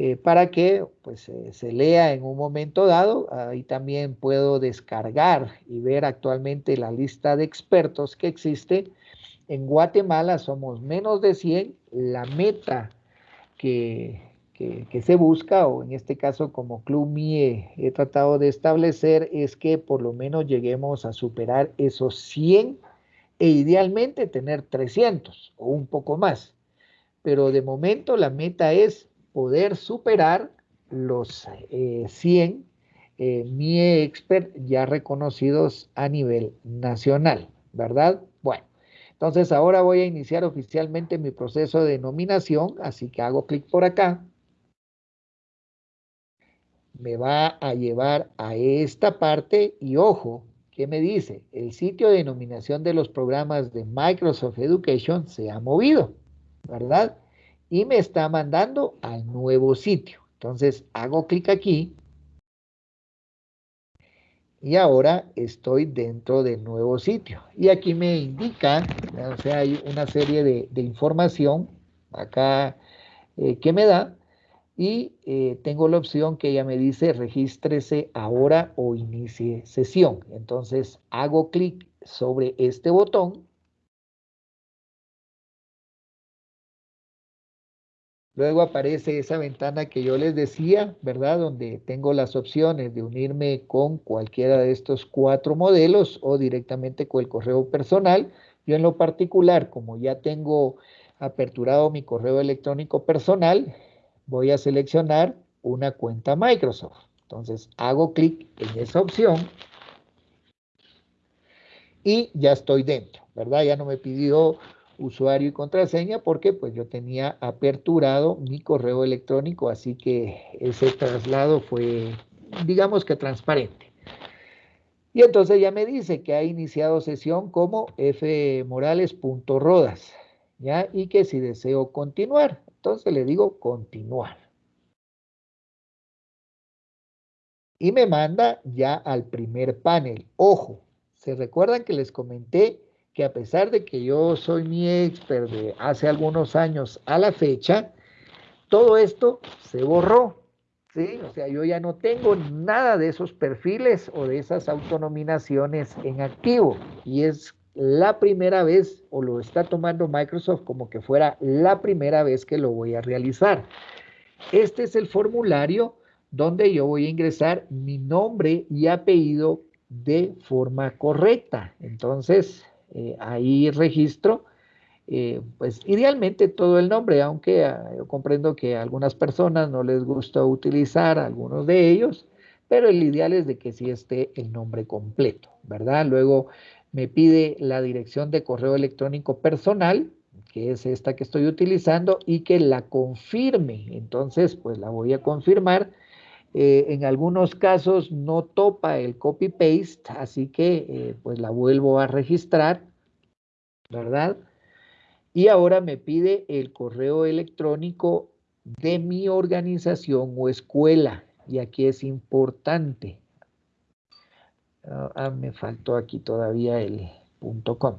Eh, para que pues, eh, se lea en un momento dado. Ahí también puedo descargar y ver actualmente la lista de expertos que existe. En Guatemala somos menos de 100. La meta que, que, se busca, o en este caso como Club MIE he tratado de establecer, es que por lo menos lleguemos a superar esos 100 e idealmente tener 300 o un poco más. Pero de momento la meta es poder superar los 100 eh, MIE Expert ya reconocidos a nivel nacional, ¿verdad? Bueno, entonces ahora voy a iniciar oficialmente mi proceso de nominación, así que hago clic por acá. Me va a llevar a esta parte y ojo, ¿qué me dice? El sitio de nominación de los programas de Microsoft Education se ha movido, ¿verdad? y me está mandando al nuevo sitio. Entonces hago clic aquí y ahora estoy dentro del nuevo sitio. Y aquí me indica, o sea, hay una serie de, información acá eh, que me da y eh, tengo la opción que ella me dice regístrese ahora o inicie sesión. Entonces hago clic sobre este botón Luego aparece esa ventana que yo les decía, ¿verdad? Donde tengo las opciones de unirme con cualquiera de estos cuatro modelos o directamente con el correo personal. Yo en lo particular, como ya tengo aperturado mi correo electrónico personal, voy a seleccionar una cuenta Microsoft. Entonces hago clic en esa opción y ya estoy dentro, ¿verdad? Ya no me pidió usuario y contraseña porque pues yo tenía aperturado mi correo electrónico, así que ese traslado fue, digamos que transparente. Y entonces ya me dice que ha iniciado sesión como fmorales.rodas, ¿ya? Y que si deseo continuar, entonces le digo continuar. Y me manda ya al primer panel. Ojo, ¿se recuerdan que les comenté que a pesar de que yo soy mi expert de hace algunos años a la fecha, todo esto se borró. ¿sí? O sea, yo ya no tengo nada de esos perfiles o de esas autonominaciones en activo. Y es la primera vez, o lo está tomando Microsoft como que fuera la primera vez que lo voy a realizar. Este es el formulario donde yo voy a ingresar mi nombre y apellido de forma correcta. Entonces, eh, ahí registro, eh, pues idealmente todo el nombre, aunque ah, yo comprendo que a algunas personas no les gusta utilizar algunos de ellos, pero el ideal es de que sí esté el nombre completo, ¿verdad? Luego me pide la dirección de correo electrónico personal, que es esta que estoy utilizando, y que la confirme. Entonces, pues la voy a confirmar. Eh, en algunos casos no topa el copy-paste, así que pues la vuelvo a registrar ¿verdad? Y ahora me pide el correo electrónico de mi organización o escuela. Y aquí es importante. Ah, me faltó aquí todavía el punto .com.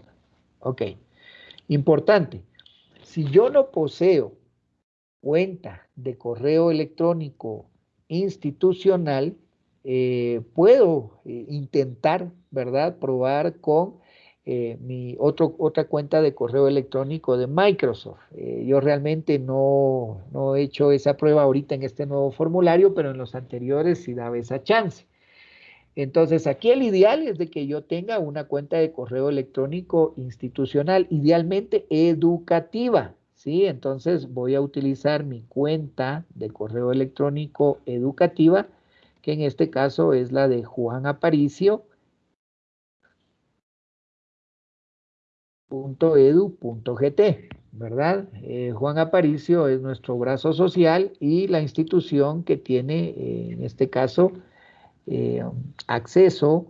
Ok. Importante. Si yo no poseo cuenta de correo electrónico institucional, eh, puedo eh, intentar, ¿verdad? Probar con eh, mi otro, otra cuenta de correo electrónico de Microsoft. Yo realmente no, no, he hecho esa prueba ahorita en este nuevo formulario, pero en los anteriores sí daba esa chance. Entonces, aquí el ideal es de que yo tenga una cuenta de correo electrónico institucional, idealmente educativa, ¿sí? Entonces, voy a utilizar mi cuenta de correo electrónico educativa, que en este caso es la de Juan Aparicio, ¿verdad? Eh, Juan Aparicio es nuestro brazo social y la institución que tiene, eh, en este caso, eh, acceso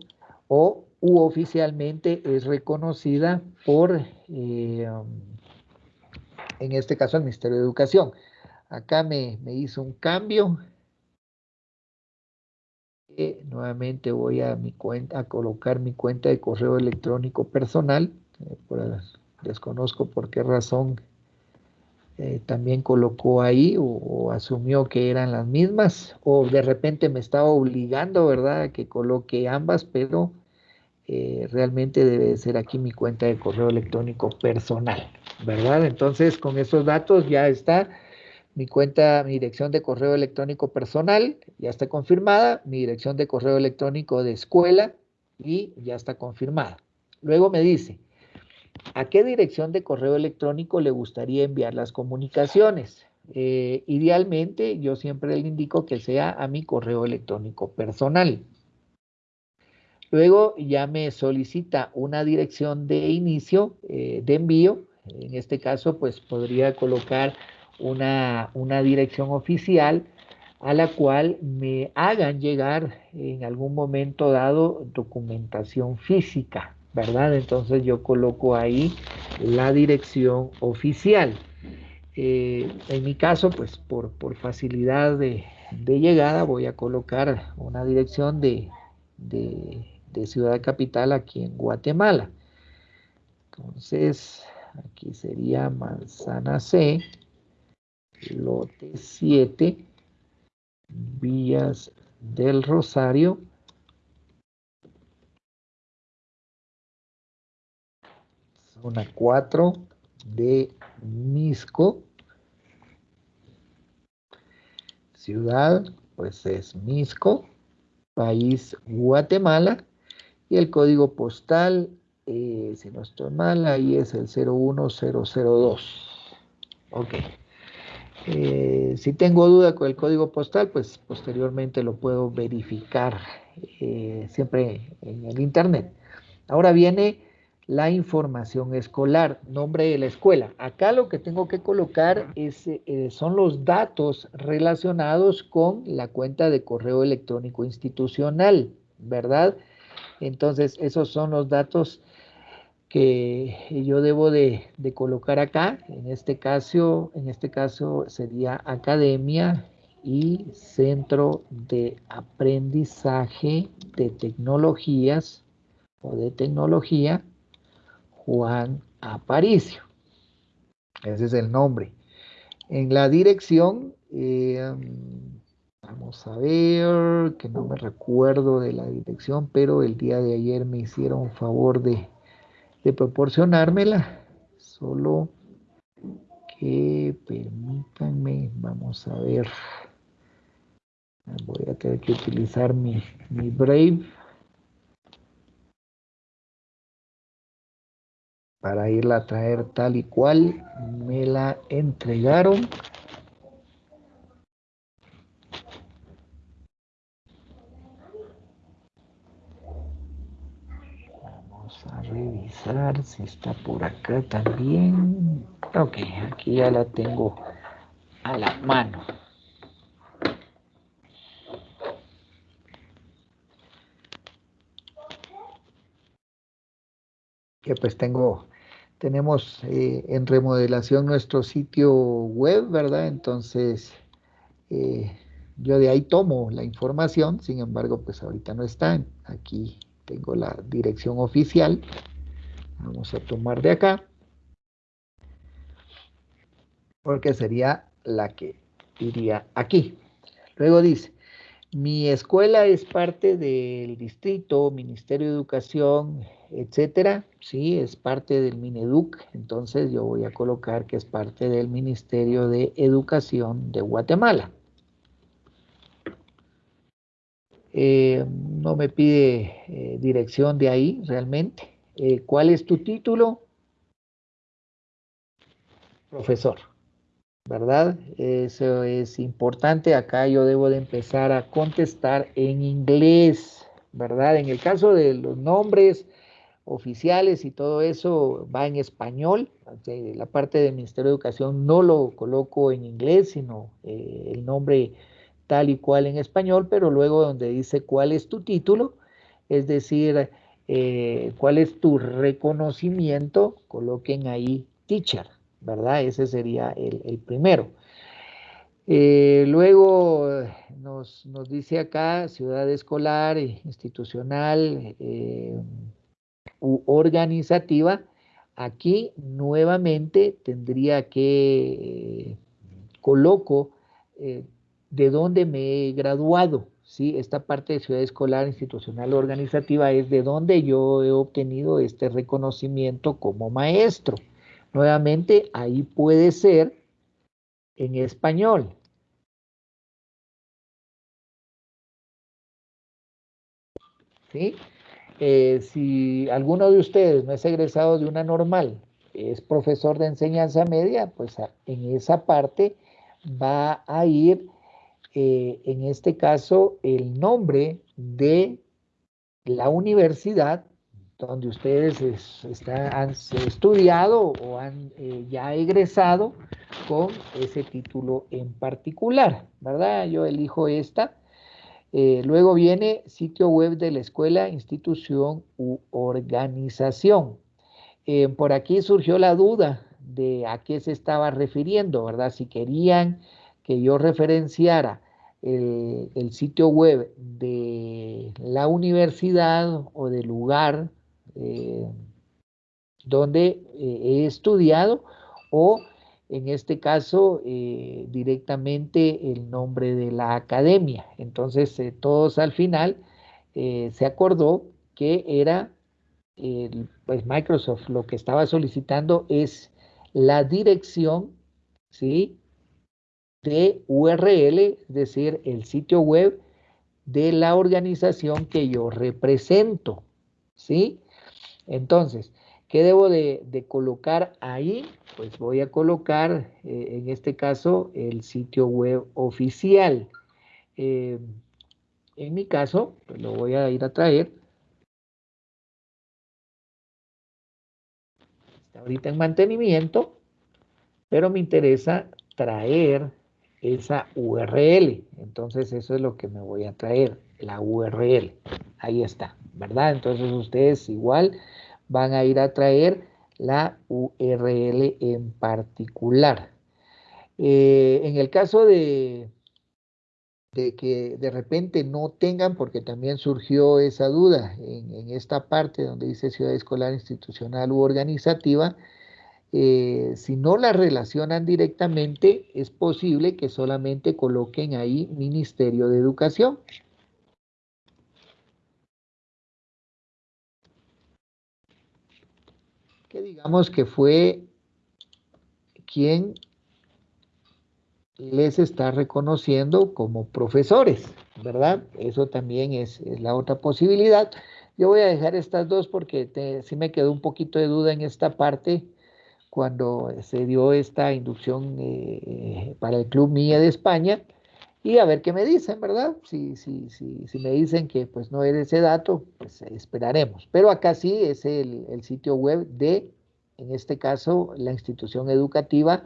o u oficialmente es reconocida por, en este caso, el Ministerio de Educación. Acá me, me hizo un cambio. nuevamente voy a mi cuenta, a colocar mi cuenta de correo electrónico personal desconozco por qué razón eh, también colocó ahí o, asumió que eran las mismas o de repente me estaba obligando, ¿verdad?, a que coloque ambas, pero eh, realmente debe ser aquí mi cuenta de correo electrónico personal, ¿verdad? Entonces, con esos datos ya está mi cuenta, mi dirección de correo electrónico personal, ya está confirmada, mi dirección de correo electrónico de escuela y ya está confirmada. Luego me dice, ¿A qué dirección de correo electrónico le gustaría enviar las comunicaciones? Eh, idealmente, yo siempre le indico que sea a mi correo electrónico personal. Luego ya me solicita una dirección de inicio eh, de envío. En este caso, pues podría colocar una, una dirección oficial a la cual me hagan llegar en algún momento dado documentación física. ¿Verdad? Entonces yo coloco ahí la dirección oficial. Eh, en mi caso, pues por, facilidad de, llegada voy a colocar una dirección de, de, ciudad capital aquí en Guatemala. Entonces, aquí sería Manzana C, lote 7, Villas del Rosario, zona 4 de Misco. Ciudad, pues es Misco. País, Guatemala. Y el código postal, eh, si no estoy mal, ahí es el 01002. Ok. Eh, si tengo duda con el código postal, pues posteriormente lo puedo verificar eh, siempre en el internet. Ahora viene la información escolar, nombre de la escuela. Acá lo que tengo que colocar es, eh, son los datos relacionados con la cuenta de correo electrónico institucional, ¿verdad? Entonces, esos son los datos que yo debo de, de, colocar acá. En este caso, en este caso sería academia y centro de aprendizaje de tecnologías o de tecnología Juan Aparicio. Ese es el nombre. En la dirección, eh, vamos a ver, que no me recuerdo de la dirección, pero el día de ayer me hicieron favor de, de proporcionármela. Solo que permítanme, vamos a ver. Voy a tener que utilizar mi, mi Brave. Para irla a traer tal y cual me la entregaron. Vamos a revisar si está por acá también. Ok, aquí ya la tengo a la mano. Que pues tengo tenemos eh, en remodelación nuestro sitio web, ¿verdad? Entonces, eh, yo de ahí tomo la información, sin embargo, pues ahorita no está. Aquí tengo la dirección oficial. Vamos a tomar de acá. Porque sería la que iría aquí. Luego dice, mi escuela es parte del distrito, Ministerio de Educación, etcétera, sí, es parte del Mineduc, entonces yo voy a colocar que es parte del Ministerio de Educación de Guatemala. Eh, no me pide eh, dirección de ahí realmente. Eh, ¿Cuál es tu título? Profesor, ¿verdad? Eso es importante. Acá yo debo de empezar a contestar en inglés, ¿verdad? En el caso de los nombres oficiales y todo eso va en español. La parte del Ministerio de Educación no lo coloco en inglés, sino el nombre tal y cual en español, pero luego donde dice cuál es tu título, es decir, eh, cuál es tu reconocimiento, coloquen ahí teacher, ¿verdad? Ese sería el, primero. Eh, luego nos, dice acá ciudad escolar, institucional u organizativa. Aquí nuevamente tendría que coloco de dónde me he graduado. ¿sí? Esta parte de ciudad escolar, institucional, organizativa es de dónde yo he obtenido este reconocimiento como maestro. Nuevamente, ahí puede ser en español. ¿Sí? Eh, si alguno de ustedes no es egresado de una normal, es profesor de enseñanza media, pues en esa parte va a ir eh, en este caso, el nombre de la universidad donde ustedes han estudiado o han eh, ya egresado con ese título en particular, ¿verdad? Yo elijo esta. Eh, luego viene sitio web de la escuela, institución u organización. por aquí surgió la duda de a qué se estaba refiriendo, ¿verdad? Si querían que yo referenciara el, sitio web de la universidad o del lugar eh, donde eh, he estudiado o en este caso eh, directamente el nombre de la academia. Entonces todos al final se acordó que era pues Microsoft lo que estaba solicitando es la dirección, ¿sí? de URL, es decir, el sitio web de la organización que yo represento, ¿sí? Entonces, ¿qué debo de, colocar ahí? Pues voy a colocar, eh, en este caso, el sitio web oficial. Eh, en mi caso, pues lo voy a ir a traer. Está ahorita en mantenimiento, pero me interesa traer esa URL. Entonces eso es lo que me voy a traer, la URL. Ahí está, ¿verdad? Entonces ustedes igual van a ir a traer la URL en particular. Eh, en el caso de, que de repente no tengan, porque también surgió esa duda en, en esta parte donde dice ciudad escolar institucional u organizativa, eh, si no la relacionan directamente, es posible que solamente coloquen ahí Ministerio de Educación. Que digamos que fue quien les está reconociendo como profesores, ¿verdad? Eso también es, la otra posibilidad. Yo voy a dejar estas dos porque sí me quedó un poquito de duda en esta parte cuando se dio esta inducción eh, para el Club Mía de España y a ver qué me dicen, ¿verdad? Si, si, si, si me dicen que pues no es ese dato, pues esperaremos. Pero acá sí es el, el sitio web de, en este caso, la institución educativa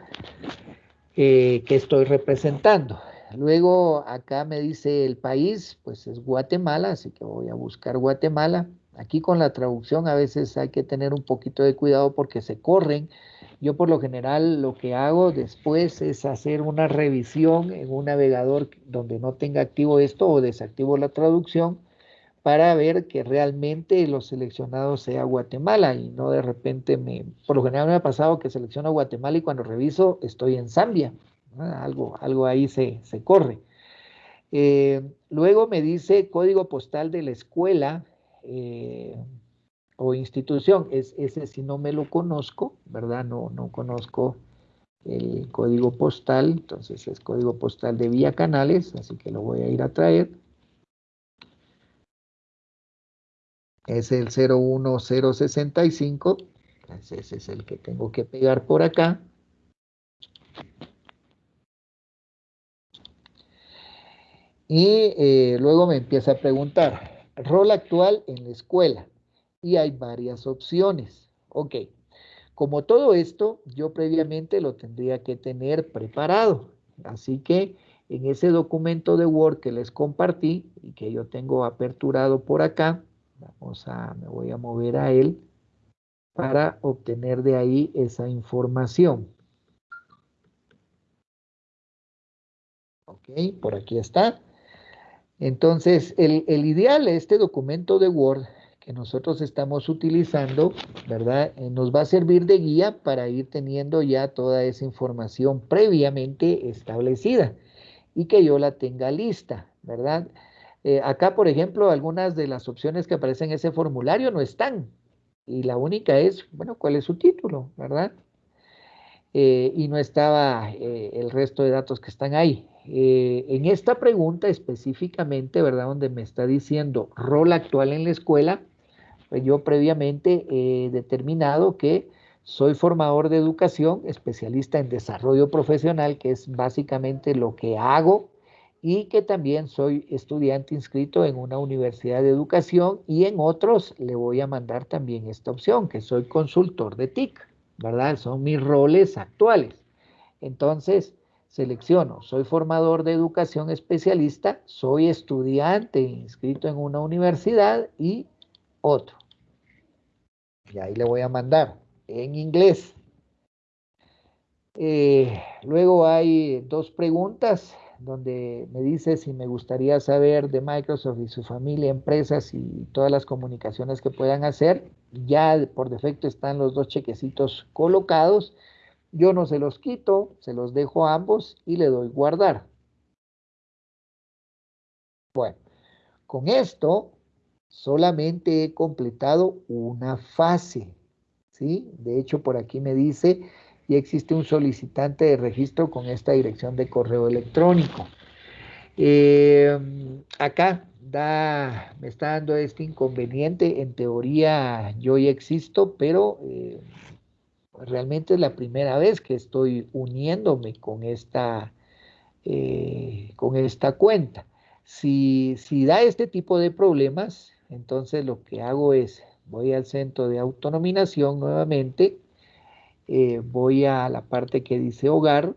eh, que estoy representando. Luego acá me dice el país, pues es Guatemala, así que voy a buscar Guatemala. Aquí con la traducción a veces hay que tener un poquito de cuidado porque se corren yo por lo general lo que hago después es hacer una revisión en un navegador donde no tenga activo esto o desactivo la traducción para ver que realmente lo seleccionado sea Guatemala y no de repente me, por lo general me ha pasado que selecciono Guatemala y cuando reviso estoy en Zambia, algo, algo ahí se, corre. Eh, luego me dice código postal de la escuela, eh, o institución. Es, ese si no me lo conozco, ¿verdad? No, no conozco el código postal, entonces es código postal de vía canales, así que lo voy a ir a traer. Es el 01065, ese es el que tengo que pegar por acá. Y eh, luego me empieza a preguntar, rol actual en la escuela. Y hay varias opciones. Ok, como todo esto, yo previamente lo tendría que tener preparado. Así que en ese documento de Word que les compartí y que yo tengo aperturado por acá, vamos a, me voy a mover a él para obtener de ahí esa información. Ok, por aquí está. Entonces, el, el ideal de este documento de Word que nosotros estamos utilizando, ¿verdad? Eh, nos va a servir de guía para ir teniendo ya toda esa información previamente establecida y que yo la tenga lista, ¿verdad? Eh, acá, por ejemplo, algunas de las opciones que aparecen en ese formulario no están. Y la única es, bueno, ¿cuál es su título, verdad? Eh, y no estaba el resto de datos que están ahí. En esta pregunta específicamente, ¿verdad? Donde me está diciendo rol actual en la escuela, pues yo previamente he determinado que soy formador de educación, especialista en desarrollo profesional, que es básicamente lo que hago, y que también soy estudiante inscrito en una universidad de educación y en otros le voy a mandar también esta opción, que soy consultor de TIC, ¿verdad? Son mis roles actuales. Entonces, selecciono, soy formador de educación especialista, soy estudiante inscrito en una universidad y otro. Y ahí le voy a mandar en inglés. Eh, luego hay dos preguntas donde me dice si me gustaría saber de Microsoft y su familia, empresas y todas las comunicaciones que puedan hacer. Ya por defecto están los dos chequecitos colocados. Yo no se los quito, se los dejo a ambos y le doy guardar. Bueno, con esto solamente he completado una fase. ¿sí? De hecho, por aquí me dice, ya existe un solicitante de registro con esta dirección de correo electrónico. Eh, acá da, me está dando este inconveniente. En teoría yo ya existo, pero eh, realmente es la primera vez que estoy uniéndome con esta, eh, con esta cuenta. Si, si da este tipo de problemas, entonces lo que hago es, voy al centro de autonominación nuevamente, eh, voy a la parte que dice hogar,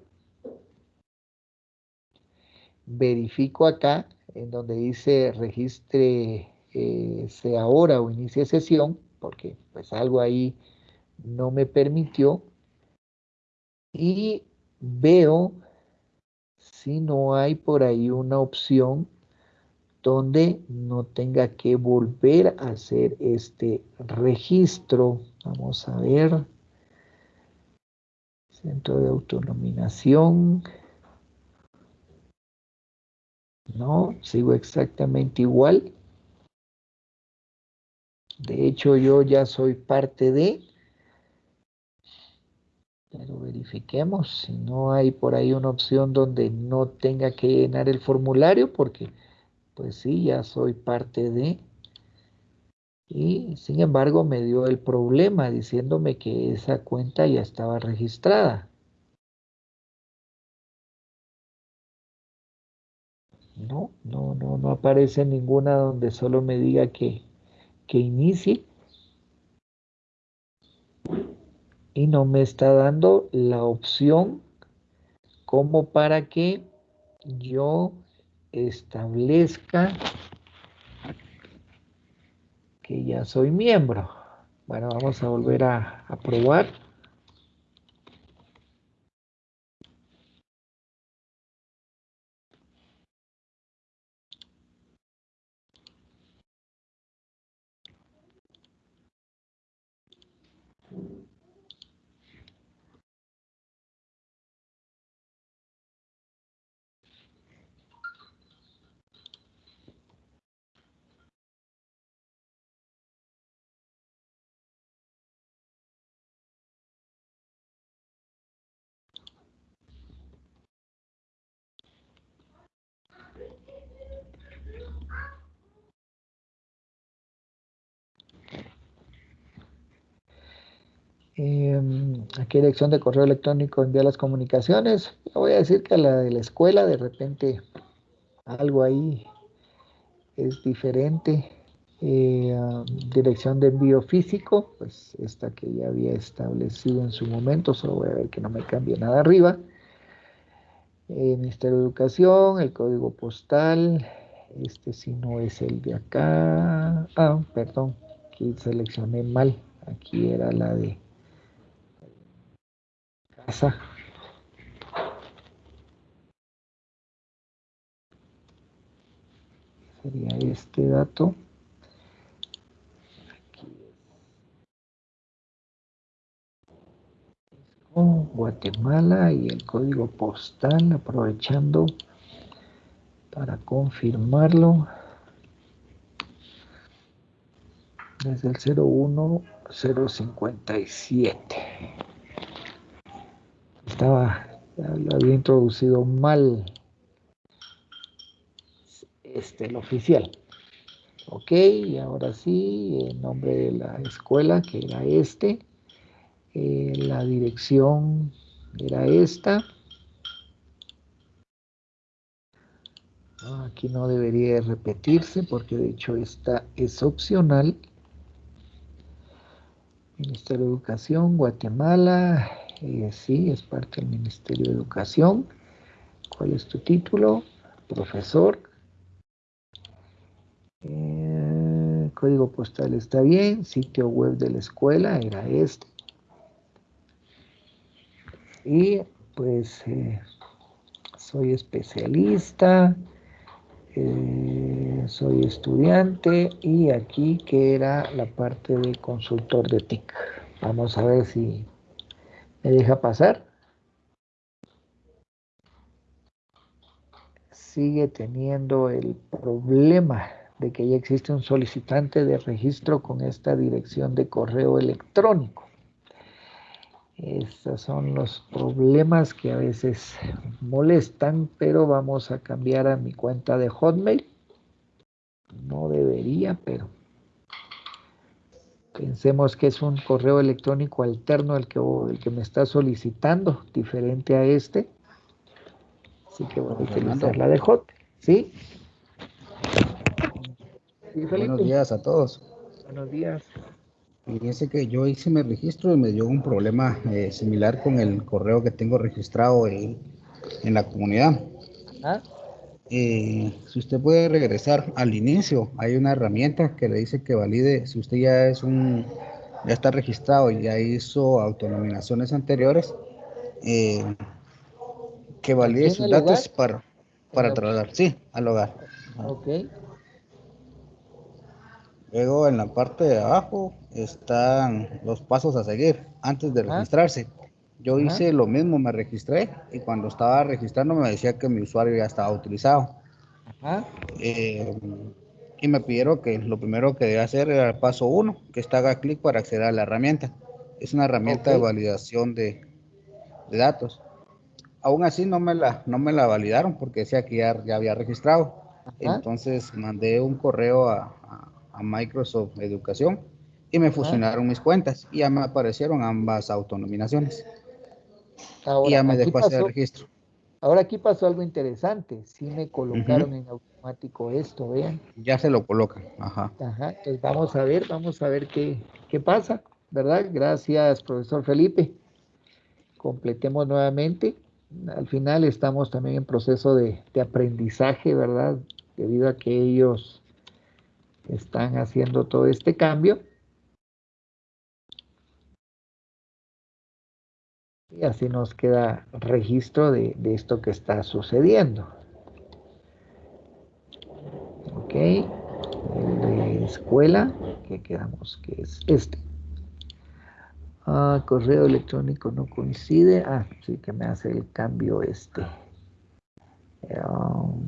verifico acá en donde dice registre eh, ahora o inicie sesión, porque pues algo ahí no me permitió, y veo si no hay por ahí una opción donde no tenga que volver a hacer este registro. Vamos a ver. Centro de autonominación. No, sigo exactamente igual. De hecho, yo ya soy parte de... Pero verifiquemos si no hay por ahí una opción donde no tenga que llenar el formulario porque pues sí, ya soy parte de... Y sin embargo me dio el problema diciéndome que esa cuenta ya estaba registrada. No, no, no, no aparece ninguna donde solo me diga que, que inicie. Y no me está dando la opción como para que yo establezca que ya soy miembro. Bueno, vamos a volver a, a probar. ¿A qué dirección de correo electrónico envía las comunicaciones? voy a decir que a la de la escuela, de repente algo ahí es diferente. Eh, dirección de envío físico, pues esta que ya había establecido en su momento, solo voy a ver que no me cambie nada arriba. Eh, Ministerio de Educación, el código postal, este si no es el de acá, ah, perdón, aquí seleccioné mal, aquí era la de casa. Sería este dato. Guatemala y el código postal aprovechando para confirmarlo desde el 01057 estaba lo había introducido mal este el oficial ok y ahora sí el nombre de la escuela que era este eh, la dirección era esta. Aquí no debería repetirse porque de hecho esta es opcional. Ministerio de Educación, Guatemala. Sí, es parte del Ministerio de Educación. ¿Cuál es tu título? Profesor. Eh, código postal está bien. Sitio web de la escuela era este y pues eh, soy especialista, eh, soy estudiante y aquí que era la parte de consultor de TIC. Vamos a ver si me deja pasar. Sigue teniendo el problema de que ya existe un solicitante de registro con esta dirección de correo electrónico. Estos son los problemas que a veces molestan, pero vamos a cambiar a mi cuenta de Hotmail. No debería, pero pensemos que es un correo electrónico alterno el que, el que me está solicitando, diferente a este. Así que voy a utilizar la de Hot. ¿Sí? Buenos días a todos. Buenos días. Fíjense que yo hice mi registro y me dio un problema eh, similar con el correo que tengo registrado en, la comunidad. Eh, si usted puede regresar al inicio, hay una herramienta que le dice que valide, si usted ya es un, ya está registrado y ya hizo autonominaciones anteriores, eh, que valide sus datos para, para trasladar, sí, al hogar. Ok. Luego en la parte de abajo están los pasos a seguir antes de registrarse. Yo hice lo mismo, me registré y cuando estaba registrando me decía que mi usuario ya estaba utilizado. Eh, y me pidieron que lo primero que debía hacer era el paso 1, que está haga clic para acceder a la herramienta. Es una herramienta de validación de, datos. Aún así no me la, no me la validaron porque decía que ya, ya había registrado. Entonces mandé un correo a, a Microsoft Educación y me fusionaron mis cuentas y ya me aparecieron ambas autonominaciones. Y ya me dejó hacer el registro. Ahora aquí pasó algo interesante. Sí me colocaron en automático esto, vean. Ya se lo colocan, ajá. Ajá, entonces vamos a ver, vamos a ver qué, qué pasa, ¿verdad? Gracias, profesor Felipe. Completemos nuevamente. Al final estamos también en proceso de, de aprendizaje, ¿verdad? Debido a que ellos están haciendo todo este cambio. Y así nos queda registro de, esto que está sucediendo. Ok, el de escuela, que quedamos que es este. Ah, correo electrónico no coincide. Ah, sí que me hace el cambio este. Um,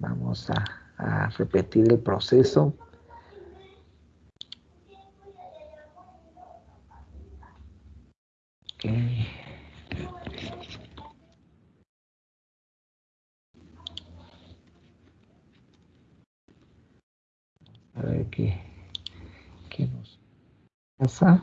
vamos a a repetir el proceso. A ver qué, qué nos pasa.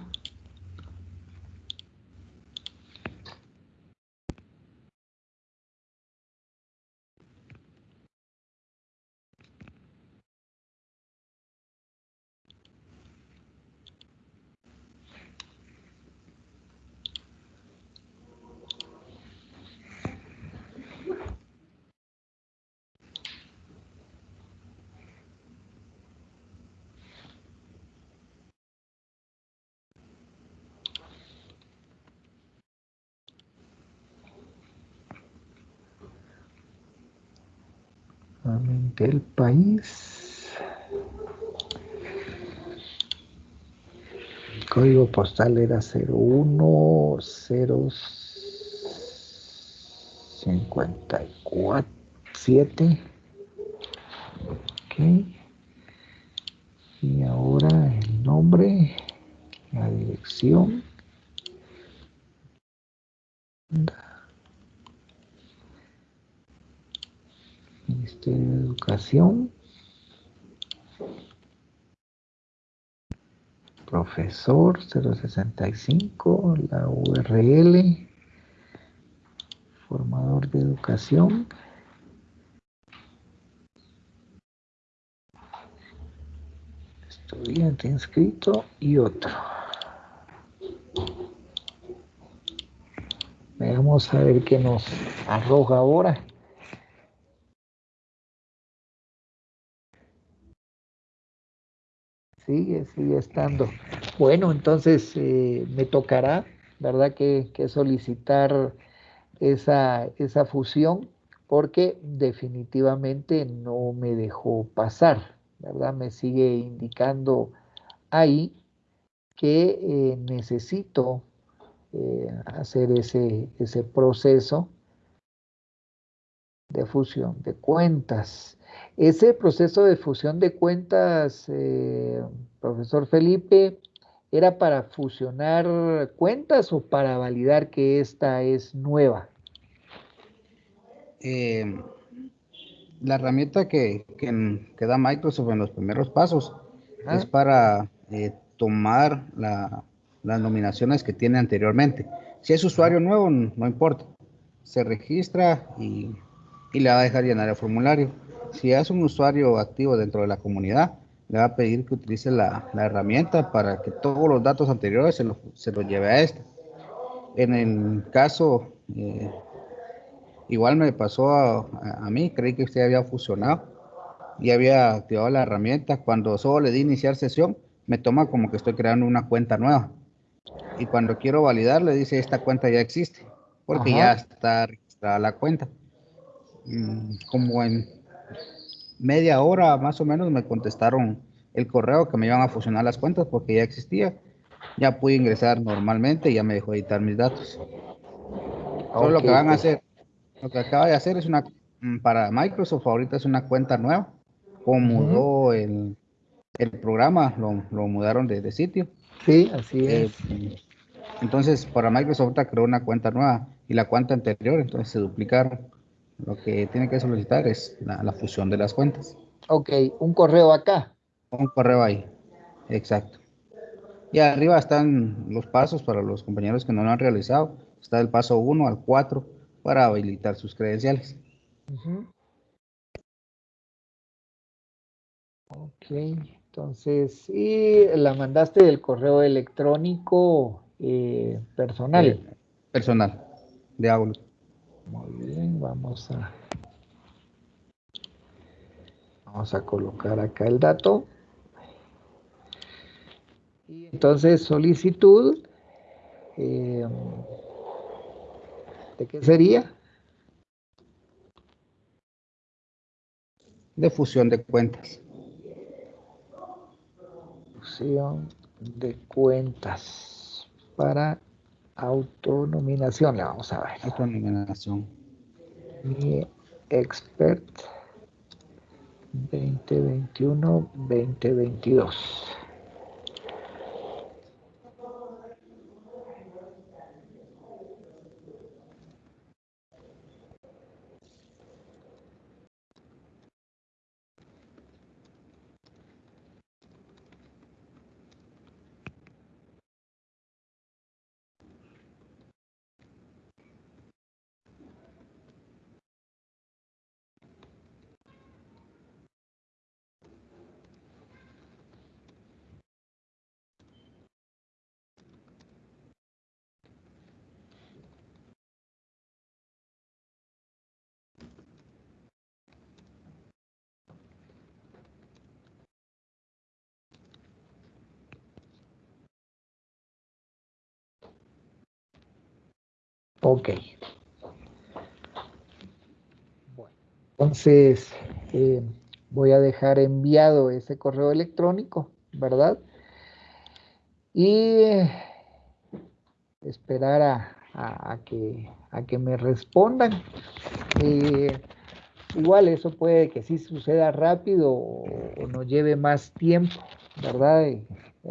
nuevamente el país. El código postal era 01054 Ok. Y ahora el nombre, la dirección. Ministerio de Educación. Profesor 065, la URL. Formador de educación. Estudiante inscrito y otro. Veamos a ver qué nos arroja ahora. Sigue, sigue estando. Bueno, entonces eh, me tocará, ¿verdad? Que, solicitar esa, esa fusión porque definitivamente no me dejó pasar, ¿verdad? Me sigue indicando ahí que eh, necesito eh, hacer ese, ese proceso de fusión de cuentas. Ese proceso de fusión de cuentas, eh, profesor Felipe, ¿era para fusionar cuentas o para validar que esta es nueva? Eh, la herramienta que, que, da Microsoft en los primeros pasos es para eh, tomar las nominaciones que tiene anteriormente. Si es usuario nuevo, no importa. Se registra y, y le va a dejar llenar el formulario si es un usuario activo dentro de la comunidad, le va a pedir que utilice la, herramienta para que todos los datos anteriores se los se lo lleve a esta. En el caso, eh, igual me pasó a, mí, creí que usted había fusionado y había activado la herramienta. Cuando solo le di iniciar sesión, me toma como que estoy creando una cuenta nueva. Y cuando quiero validar, le dice esta cuenta ya existe, porque ya está registrada la cuenta. Mm, como en media hora más o menos me contestaron el correo que me iban a fusionar las cuentas porque ya existía. Ya pude ingresar normalmente y ya me dejó editar mis datos. Solo lo que van a hacer, lo que acaba de hacer es una, mm, para Microsoft ahorita es una cuenta nueva. Como mudó el, el, programa, lo, lo mudaron de, de, sitio. Sí, así eh, es. entonces, para Microsoft creó una cuenta nueva y la cuenta anterior, entonces se duplicaron. Lo que tiene que solicitar es la, fusión de las cuentas. Ok, un correo acá. Un correo ahí, exacto. Y arriba están los pasos para los compañeros que no lo han realizado. Está el paso 1 al 4 para habilitar sus credenciales. Ok, entonces, y la mandaste del correo electrónico eh, personal. Eh, personal, de. Muy bien, vamos a vamos a colocar acá el dato. Y entonces solicitud eh, ¿de qué sería? De fusión de cuentas. Fusión de cuentas para Autonominación, le vamos a ver. Autonominación. Mi expert 2021-2022. Ok. Bueno, entonces, eh, voy a dejar enviado ese correo electrónico, ¿verdad? Y esperar a, que, a que me respondan. Eh, igual eso puede que sí suceda rápido o, nos lleve más tiempo, ¿verdad?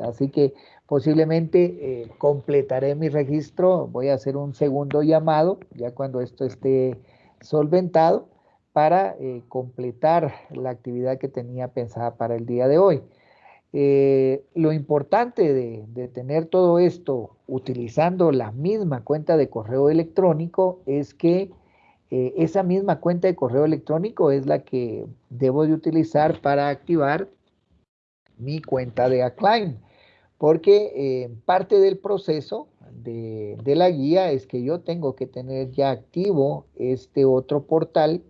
así que posiblemente eh, completaré mi registro, voy a hacer un segundo llamado ya cuando esto esté solventado para eh, completar la actividad que tenía pensada para el día de hoy. Eh, lo importante de, tener todo esto utilizando la misma cuenta de correo electrónico es que esa misma cuenta de correo electrónico es la que debo de utilizar para activar mi cuenta de Acclaim. Porque eh, parte del proceso de, la guía es que yo tengo que tener ya activo este otro portal,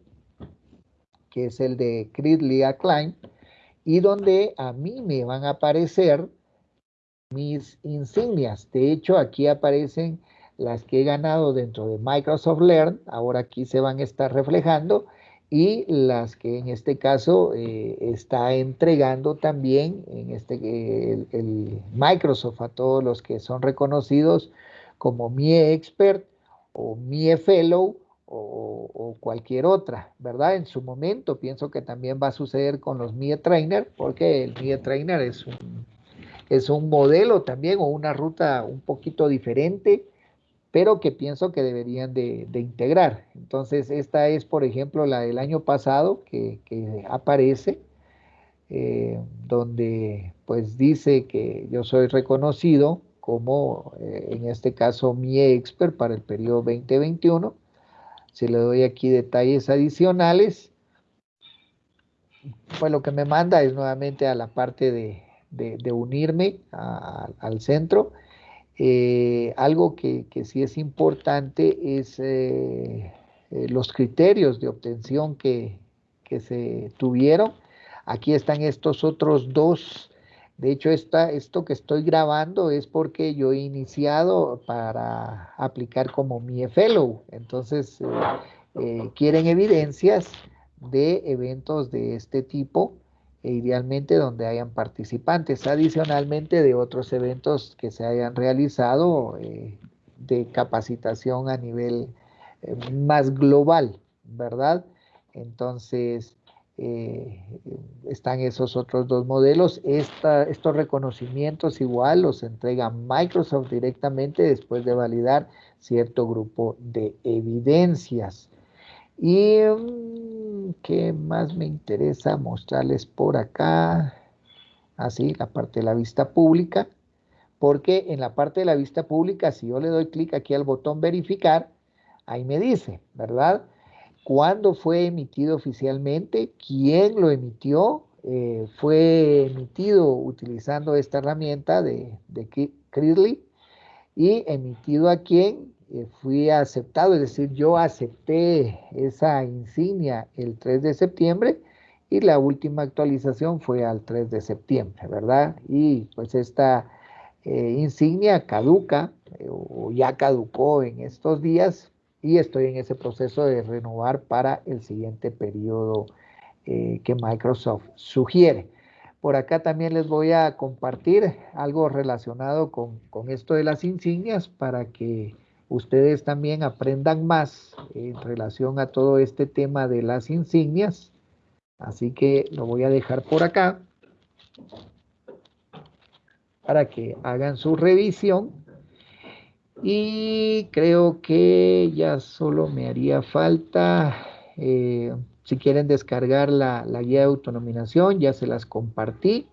que es el de Critly Acclaim, y donde a mí me van a aparecer mis insignias. De hecho, aquí aparecen las que he ganado dentro de Microsoft Learn, ahora aquí se van a estar reflejando, y las que en este caso eh, está entregando también en este, el, Microsoft a todos los que son reconocidos como mi expert o mi fellow o, cualquier otra, ¿verdad? En su momento pienso que también va a suceder con los MIE Trainer, porque el MIE Trainer es un, es un modelo también o una ruta un poquito diferente, pero que pienso que deberían de, integrar. Entonces, esta es, por ejemplo, la del año pasado que, aparece, eh, donde pues dice que yo soy reconocido como, eh, en este caso, mi expert para el periodo 2021 si le doy aquí detalles adicionales, pues lo que me manda es nuevamente a la parte de, unirme al centro. Eh, algo que, sí es importante es eh, eh, los criterios de obtención que, que, se tuvieron. Aquí están estos otros dos de hecho, esto que estoy grabando es porque yo he iniciado para aplicar como mi fellow. Entonces, quieren evidencias de eventos de este tipo e idealmente donde hayan participantes, adicionalmente de otros eventos que se hayan realizado eh, de capacitación a nivel más global, ¿verdad? Entonces, eh, están esos otros dos modelos. estos reconocimientos igual los entrega Microsoft directamente después de validar cierto grupo de evidencias. Y mm, qué más me interesa mostrarles por acá. Así, la parte de la vista pública. Porque en la parte de la vista pública, si yo le doy clic aquí al botón verificar, ahí me dice, ¿verdad? cuándo fue emitido oficialmente, quién lo emitió, eh, fue emitido utilizando esta herramienta de, de y emitido a quién eh, fui aceptado, es decir, yo acepté esa insignia el 3 de septiembre y la última actualización fue al 3 de septiembre, ¿verdad? Y pues esta eh, insignia caduca o ya caducó en estos días y estoy en ese proceso de renovar para el siguiente periodo eh, que Microsoft sugiere. Por acá también les voy a compartir algo relacionado con, esto de las insignias para que ustedes también aprendan más en relación a todo este tema de las insignias. Así que lo voy a dejar por acá para que hagan su revisión y creo que ya solo me haría falta, eh, si quieren descargar la, guía de autonominación, ya se las compartí.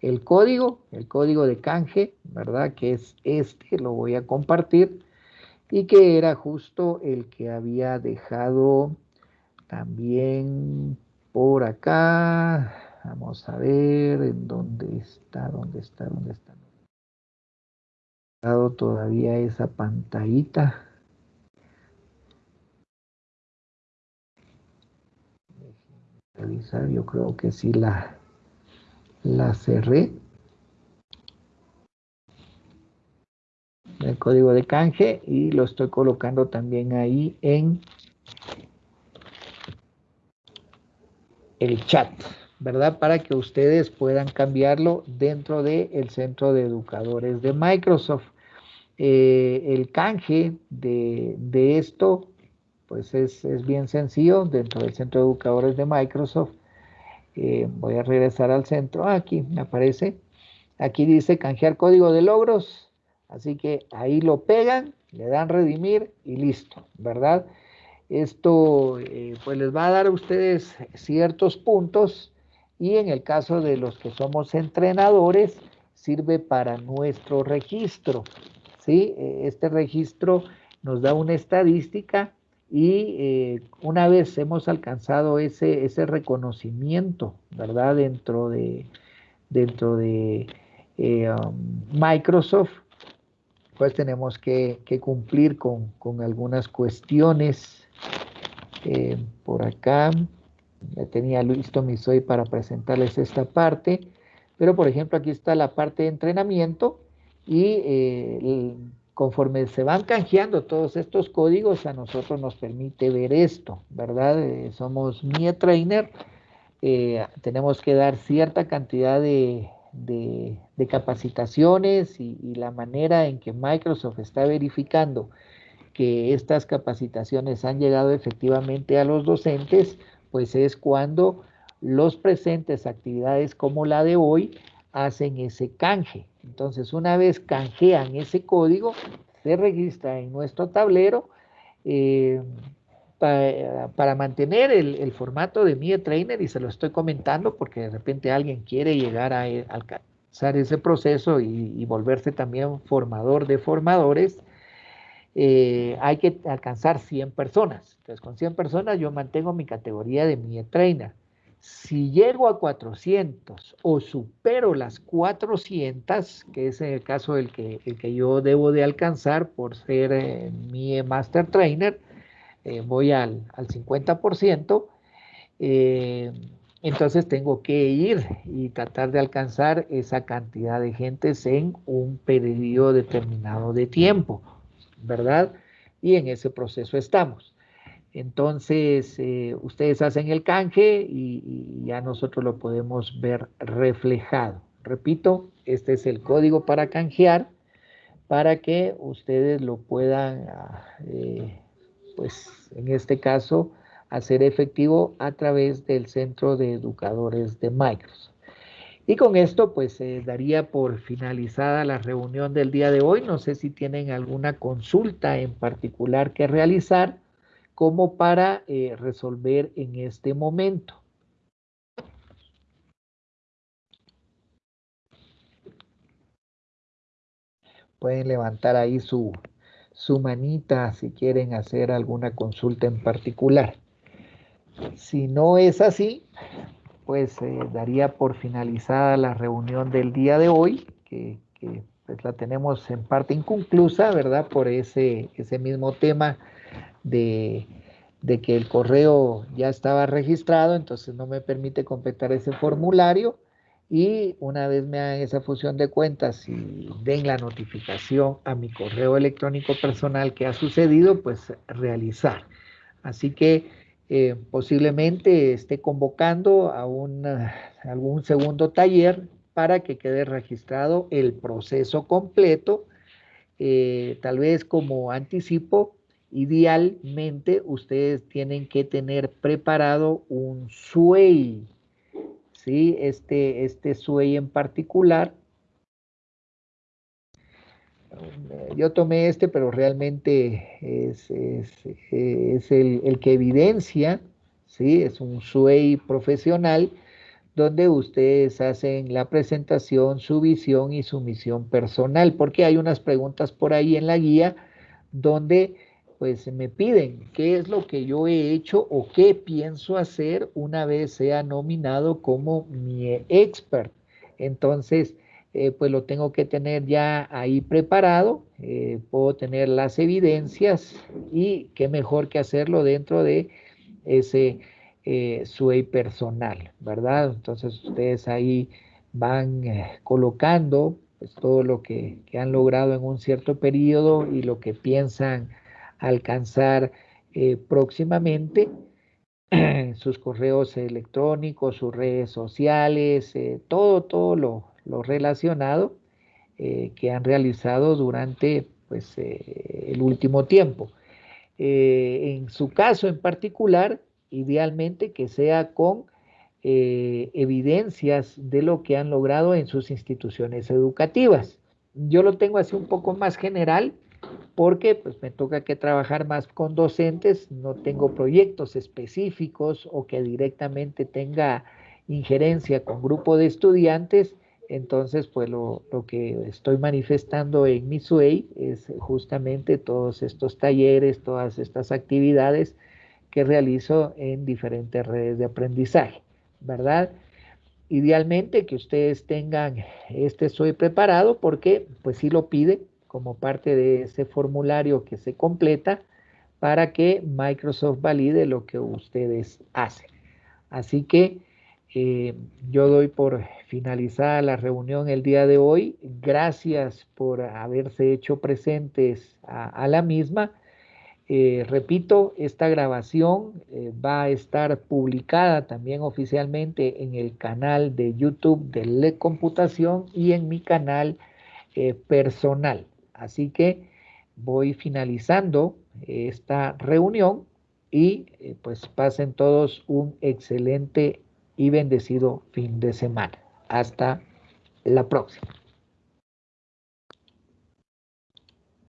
El código, el código de canje, ¿verdad? Que es este, lo voy a compartir. Y que era justo el que había dejado también por acá. Vamos a ver en dónde está, dónde está, dónde está todavía esa pantallita. Revisar, yo creo que sí la, la cerré. El código de canje y lo estoy colocando también ahí en el chat, ¿verdad? Para que ustedes puedan cambiarlo dentro del centro de educadores de Microsoft. Eh, el canje de, esto, pues es, bien sencillo dentro del centro de educadores de Microsoft. Eh, voy a regresar al centro. Ah, aquí me aparece. Aquí dice canjear código de logros. Así que ahí lo pegan, le dan redimir y listo, ¿verdad? Esto eh, pues les va a dar a ustedes ciertos puntos y en el caso de los que somos entrenadores sirve para nuestro registro. ¿sí? E, este registro nos da una estadística y eh, una vez hemos alcanzado ese, ese reconocimiento, ¿verdad? Dentro de, dentro de eh, um, Microsoft, pues tenemos que, cumplir con, algunas cuestiones. Eh, por acá ya tenía listo mi soy para presentarles esta parte, pero por ejemplo aquí está la parte de entrenamiento y eh, conforme se van canjeando todos estos códigos, a nosotros nos permite ver esto, ¿verdad? Eh, somos MIE Trainer, tenemos que dar cierta cantidad de, capacitaciones y, la manera en que Microsoft está verificando que estas capacitaciones han llegado efectivamente a los docentes, pues es cuando los presentes actividades como la de hoy hacen ese canje. Entonces, una vez canjean ese código, se registra en nuestro tablero eh, para, mantener el, formato de mi Trainer, y se lo estoy comentando porque de repente alguien quiere llegar a, alcanzar ese proceso y, y volverse también formador de formadores, eh, hay que alcanzar 100 personas. Entonces, con 100 personas yo mantengo mi categoría de mi trainer. Si llego a 400 o supero las 400, que es el caso del que, el que yo debo de alcanzar por ser eh, mi Master Trainer, eh, voy al, al 50%, entonces tengo que ir y tratar de alcanzar esa cantidad de gentes en un periodo determinado de tiempo. ¿verdad? Y en ese proceso estamos. Entonces, eh, ustedes hacen el canje y, ya nosotros lo podemos ver reflejado. Repito, este es el código para canjear para que ustedes lo puedan, ah, eh, pues en este caso, hacer efectivo a través del Centro de Educadores de Microsoft. Y con esto pues se daría por finalizada la reunión del día de hoy. No sé si tienen alguna consulta en particular que realizar como para eh, resolver en este momento. Pueden levantar ahí su, su manita si quieren hacer alguna consulta en particular. Si no es así, pues eh, daría por finalizada la reunión del día de hoy, que, pues, la tenemos en parte inconclusa, ¿verdad? Por ese, ese mismo tema de, que el correo ya estaba registrado, entonces no me permite completar ese formulario. Y una vez me hagan esa fusión de cuentas y den la notificación a mi correo electrónico personal que ha sucedido, pues realizar. Así que eh, posiblemente esté convocando a algún segundo taller para que quede registrado el proceso completo. Eh, tal vez como anticipo, idealmente ustedes tienen que tener preparado un SUEI, ¿sí? Este, este en particular yo tomé este, pero realmente es, el, que evidencia, ¿sí? es un SUEI profesional, donde ustedes hacen la presentación, su visión y su misión personal, porque hay unas preguntas por ahí en la guía donde pues me piden qué es lo que yo he hecho o qué pienso hacer una vez sea nominado como mi expert. Entonces, eh, pues lo tengo que tener ya ahí preparado, eh, puedo tener las evidencias y qué mejor que hacerlo dentro de ese eh, SUEI personal, ¿verdad? Entonces ustedes ahí van eh, colocando pues, todo lo que, que, han logrado en un cierto periodo y lo que piensan alcanzar próximamente <clears throat> sus correos electrónicos, sus redes sociales, eh, todo, lo, relacionado que han realizado durante pues, el último tiempo. en su caso en particular, idealmente que sea con evidencias de lo que han logrado en sus instituciones educativas. Yo lo tengo así un poco más general porque pues me toca que trabajar más con docentes, no tengo proyectos específicos o que directamente tenga injerencia con grupo de estudiantes, entonces pues lo, que estoy manifestando en mi SUEI es justamente todos estos talleres, todas estas actividades que realizo en diferentes redes de aprendizaje, ¿verdad? Idealmente que ustedes tengan este soy preparado porque pues sí lo pide como parte de ese formulario que se completa para que Microsoft valide lo que ustedes hacen. Así que eh, yo doy por finalizada la reunión el día de hoy. Gracias por haberse hecho presentes a la misma eh, repito, esta grabación eh, va a estar publicada también oficialmente en el canal de YouTube de Le Computación y en mi canal personal. Así que voy finalizando esta reunión y pues pasen todos un excelente y bendecido fin de semana. Hasta la próxima.